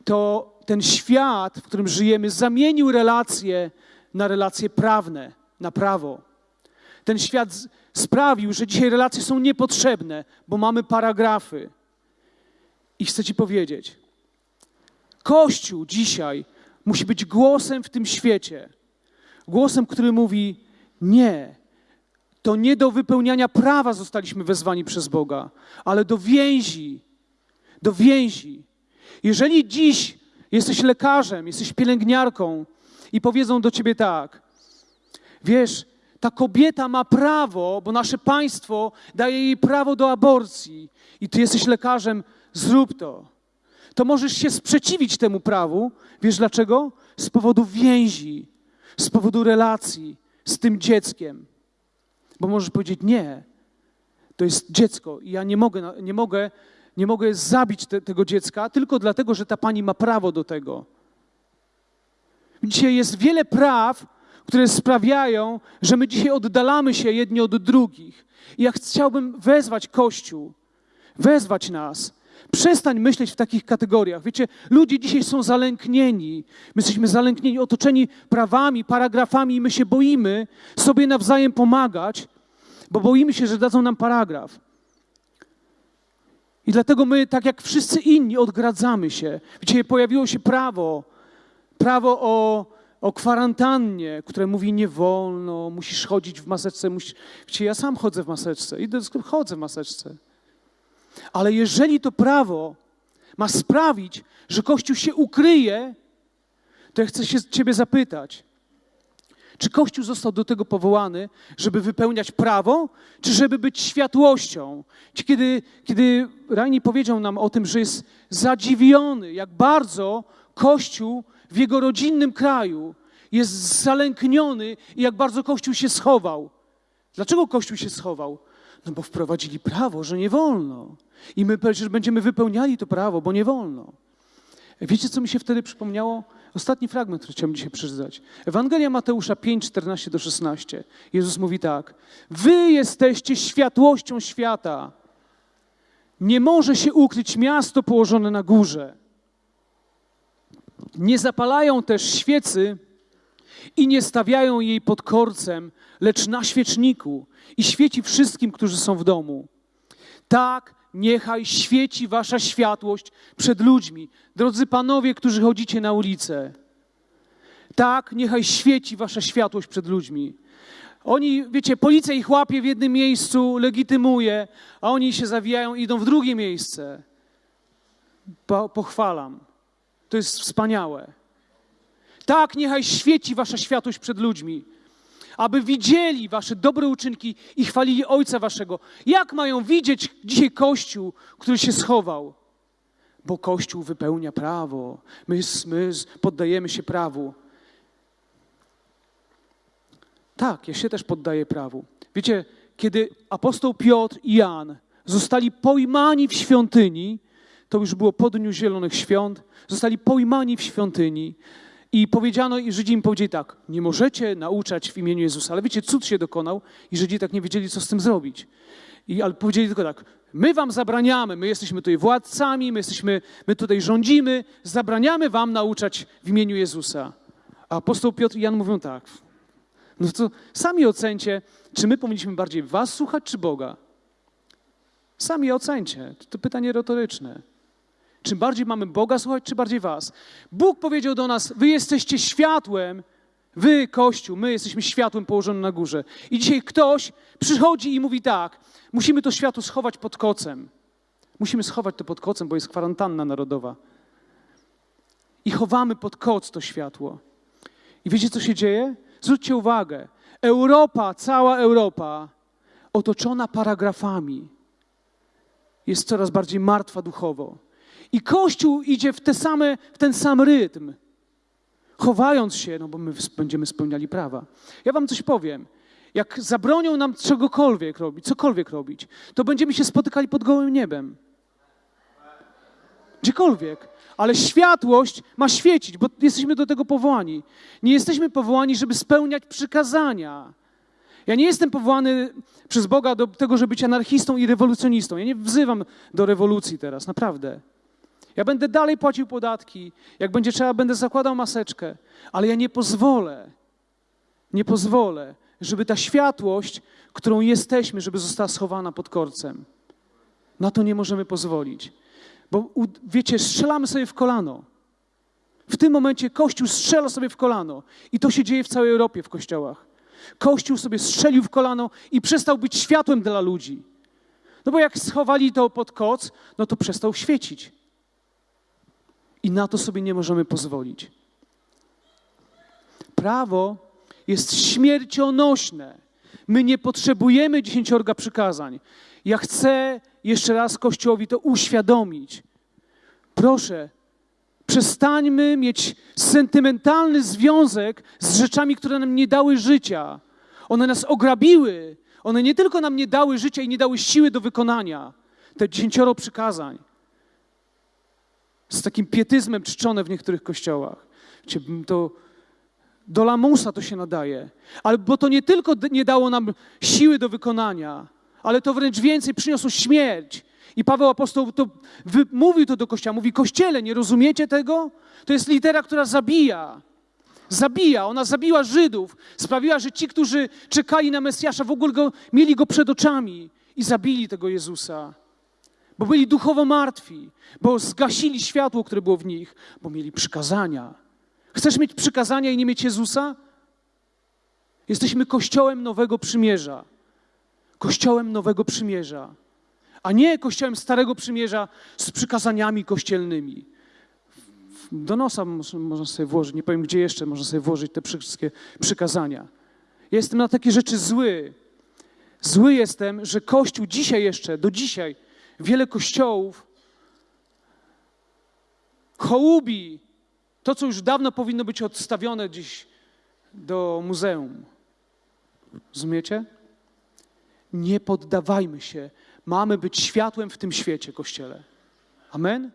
A: To ten świat, w którym żyjemy, zamienił relacje na relacje prawne, na prawo. Ten świat sprawił, że dzisiaj relacje są niepotrzebne, bo mamy paragrafy. I chcę Ci powiedzieć, Kościół dzisiaj musi być głosem w tym świecie. Głosem, który mówi: Nie, to nie do wypełniania prawa zostaliśmy wezwani przez Boga, ale do więzi. Do więzi. Jeżeli dziś jesteś lekarzem, jesteś pielęgniarką i powiedzą do ciebie tak: Wiesz, ta kobieta ma prawo, bo nasze państwo daje jej prawo do aborcji, i ty jesteś lekarzem, zrób to. To możesz się sprzeciwić temu prawu. Wiesz dlaczego? Z powodu więzi, z powodu relacji z tym dzieckiem. Bo możesz powiedzieć nie. To jest dziecko i ja nie mogę, nie mogę, nie mogę zabić te, tego dziecka tylko dlatego, że ta pani ma prawo do tego. Dzisiaj jest wiele praw, które sprawiają, że my dzisiaj oddalamy się jedni od drugich. I ja chciałbym wezwać Kościół, wezwać nas. Przestań myśleć w takich kategoriach. Wiecie, ludzie dzisiaj są zalęknieni. My jesteśmy zalęknieni, otoczeni prawami, paragrafami i my się boimy sobie nawzajem pomagać, bo boimy się, że dadzą nam paragraf. I dlatego my, tak jak wszyscy inni, odgradzamy się. Wiecie, pojawiło się prawo, prawo o, o kwarantannie, które mówi nie wolno, musisz chodzić w maseczce. Musisz... Wiecie, ja sam chodzę w maseczce, idę do sklepu, chodzę w maseczce. Ale jeżeli to prawo ma sprawić, że Kościół się ukryje, to ja chcę się Ciebie zapytać, czy Kościół został do tego powołany, żeby wypełniać prawo, czy żeby być światłością? Kiedy, kiedy Rani powiedział nam o tym, że jest zadziwiony, jak bardzo Kościół w jego rodzinnym kraju jest zalękniony i jak bardzo Kościół się schował. Dlaczego Kościół się schował? No bo wprowadzili prawo, że nie wolno. I my przecież będziemy wypełniali to prawo, bo nie wolno. Wiecie, co mi się wtedy przypomniało? Ostatni fragment, który chciałbym dzisiaj przeczytać. Ewangelia Mateusza 5, 14 do 16. Jezus mówi tak. Wy jesteście światłością świata. Nie może się ukryć miasto położone na górze. Nie zapalają też świecy i nie stawiają jej pod korcem, lecz na świeczniku i świeci wszystkim, którzy są w domu. Tak niechaj świeci wasza światłość przed ludźmi. Drodzy panowie, którzy chodzicie na ulicę, tak niechaj świeci wasza światłość przed ludźmi. Oni, wiecie, policja ich łapie w jednym miejscu, legitymuje, a oni się zawijają i idą w drugie miejsce. Po, pochwalam. To jest wspaniałe. Tak, niechaj świeci wasza światłość przed ludźmi, aby widzieli wasze dobre uczynki i chwalili Ojca waszego. Jak mają widzieć dzisiaj Kościół, który się schował? Bo Kościół wypełnia prawo. My, my poddajemy się prawu. Tak, ja się też poddaję prawu. Wiecie, kiedy apostoł Piotr i Jan zostali pojmani w świątyni, to już było po Dniu Zielonych Świąt, zostali pojmani w świątyni i powiedziano, i Żydzi im powiedzieli tak, nie możecie nauczać w imieniu Jezusa. Ale wiecie, cud się dokonał i Żydzi tak nie wiedzieli, co z tym zrobić. I, ale powiedzieli tylko tak, my wam zabraniamy, my jesteśmy tutaj władcami, my, jesteśmy, my tutaj rządzimy, zabraniamy wam nauczać w imieniu Jezusa. A apostoł Piotr i Jan mówią tak, no to sami ocencie, czy my powinniśmy bardziej was słuchać, czy Boga? Sami ocencie. To pytanie retoryczne. Czy bardziej mamy Boga słuchać, czy bardziej was? Bóg powiedział do nas: Wy jesteście światłem, wy, Kościół, my jesteśmy światłem położonym na górze. I dzisiaj ktoś przychodzi i mówi tak: Musimy to światło schować pod kocem. Musimy schować to pod kocem, bo jest kwarantanna narodowa. I chowamy pod koc to światło. I wiecie, co się dzieje? Zwróćcie uwagę. Europa, cała Europa, otoczona paragrafami, jest coraz bardziej martwa duchowo. I Kościół idzie w, te same, w ten sam rytm, chowając się, no bo my będziemy spełniali prawa. Ja wam coś powiem. Jak zabronią nam czegokolwiek robić, cokolwiek robić, to będziemy się spotykali pod gołym niebem. Gdziekolwiek. Ale światłość ma świecić, bo jesteśmy do tego powołani. Nie jesteśmy powołani, żeby spełniać przykazania. Ja nie jestem powołany przez Boga do tego, żeby być anarchistą i rewolucjonistą. Ja nie wzywam do rewolucji teraz, naprawdę. Ja będę dalej płacił podatki, jak będzie trzeba, będę zakładał maseczkę, ale ja nie pozwolę, nie pozwolę, żeby ta światłość, którą jesteśmy, żeby została schowana pod korcem. Na to nie możemy pozwolić. Bo wiecie, strzelamy sobie w kolano. W tym momencie Kościół strzela sobie w kolano. I to się dzieje w całej Europie w kościołach. Kościół sobie strzelił w kolano i przestał być światłem dla ludzi. No bo jak schowali to pod koc, no to przestał świecić. I na to sobie nie możemy pozwolić. Prawo jest śmiercionośne. My nie potrzebujemy dziesięciorga przykazań. Ja chcę jeszcze raz Kościołowi to uświadomić. Proszę, przestańmy mieć sentymentalny związek z rzeczami, które nam nie dały życia. One nas ograbiły, One nie tylko nam nie dały życia i nie dały siły do wykonania te dziesięcioro przykazań, z takim pietyzmem czczone w niektórych kościołach. To do lamusa to się nadaje. Ale bo to nie tylko nie dało nam siły do wykonania, ale to wręcz więcej przyniosło śmierć. I Paweł apostoł to wy, mówił to do kościoła. Mówi, kościele, nie rozumiecie tego? To jest litera, która zabija. Zabija. Ona zabiła Żydów. Sprawiła, że ci, którzy czekali na Mesjasza, w ogóle go, mieli go przed oczami i zabili tego Jezusa. Bo byli duchowo martwi, bo zgasili światło, które było w nich, bo mieli przykazania. Chcesz mieć przykazania i nie mieć Jezusa? Jesteśmy kościołem nowego przymierza. Kościołem nowego przymierza, a nie kościołem starego przymierza z przykazaniami kościelnymi. Do nosa mo- można sobie włożyć, nie powiem gdzie jeszcze można sobie włożyć te wszystkie przykazania. Jestem na takie rzeczy zły. Zły jestem, że Kościół dzisiaj jeszcze, do dzisiaj, wiele kościołów hołubi to, co już dawno powinno być odstawione gdzieś do muzeum. Rozumiecie? Nie poddawajmy się. Mamy być światłem w tym świecie, Kościele. Amen?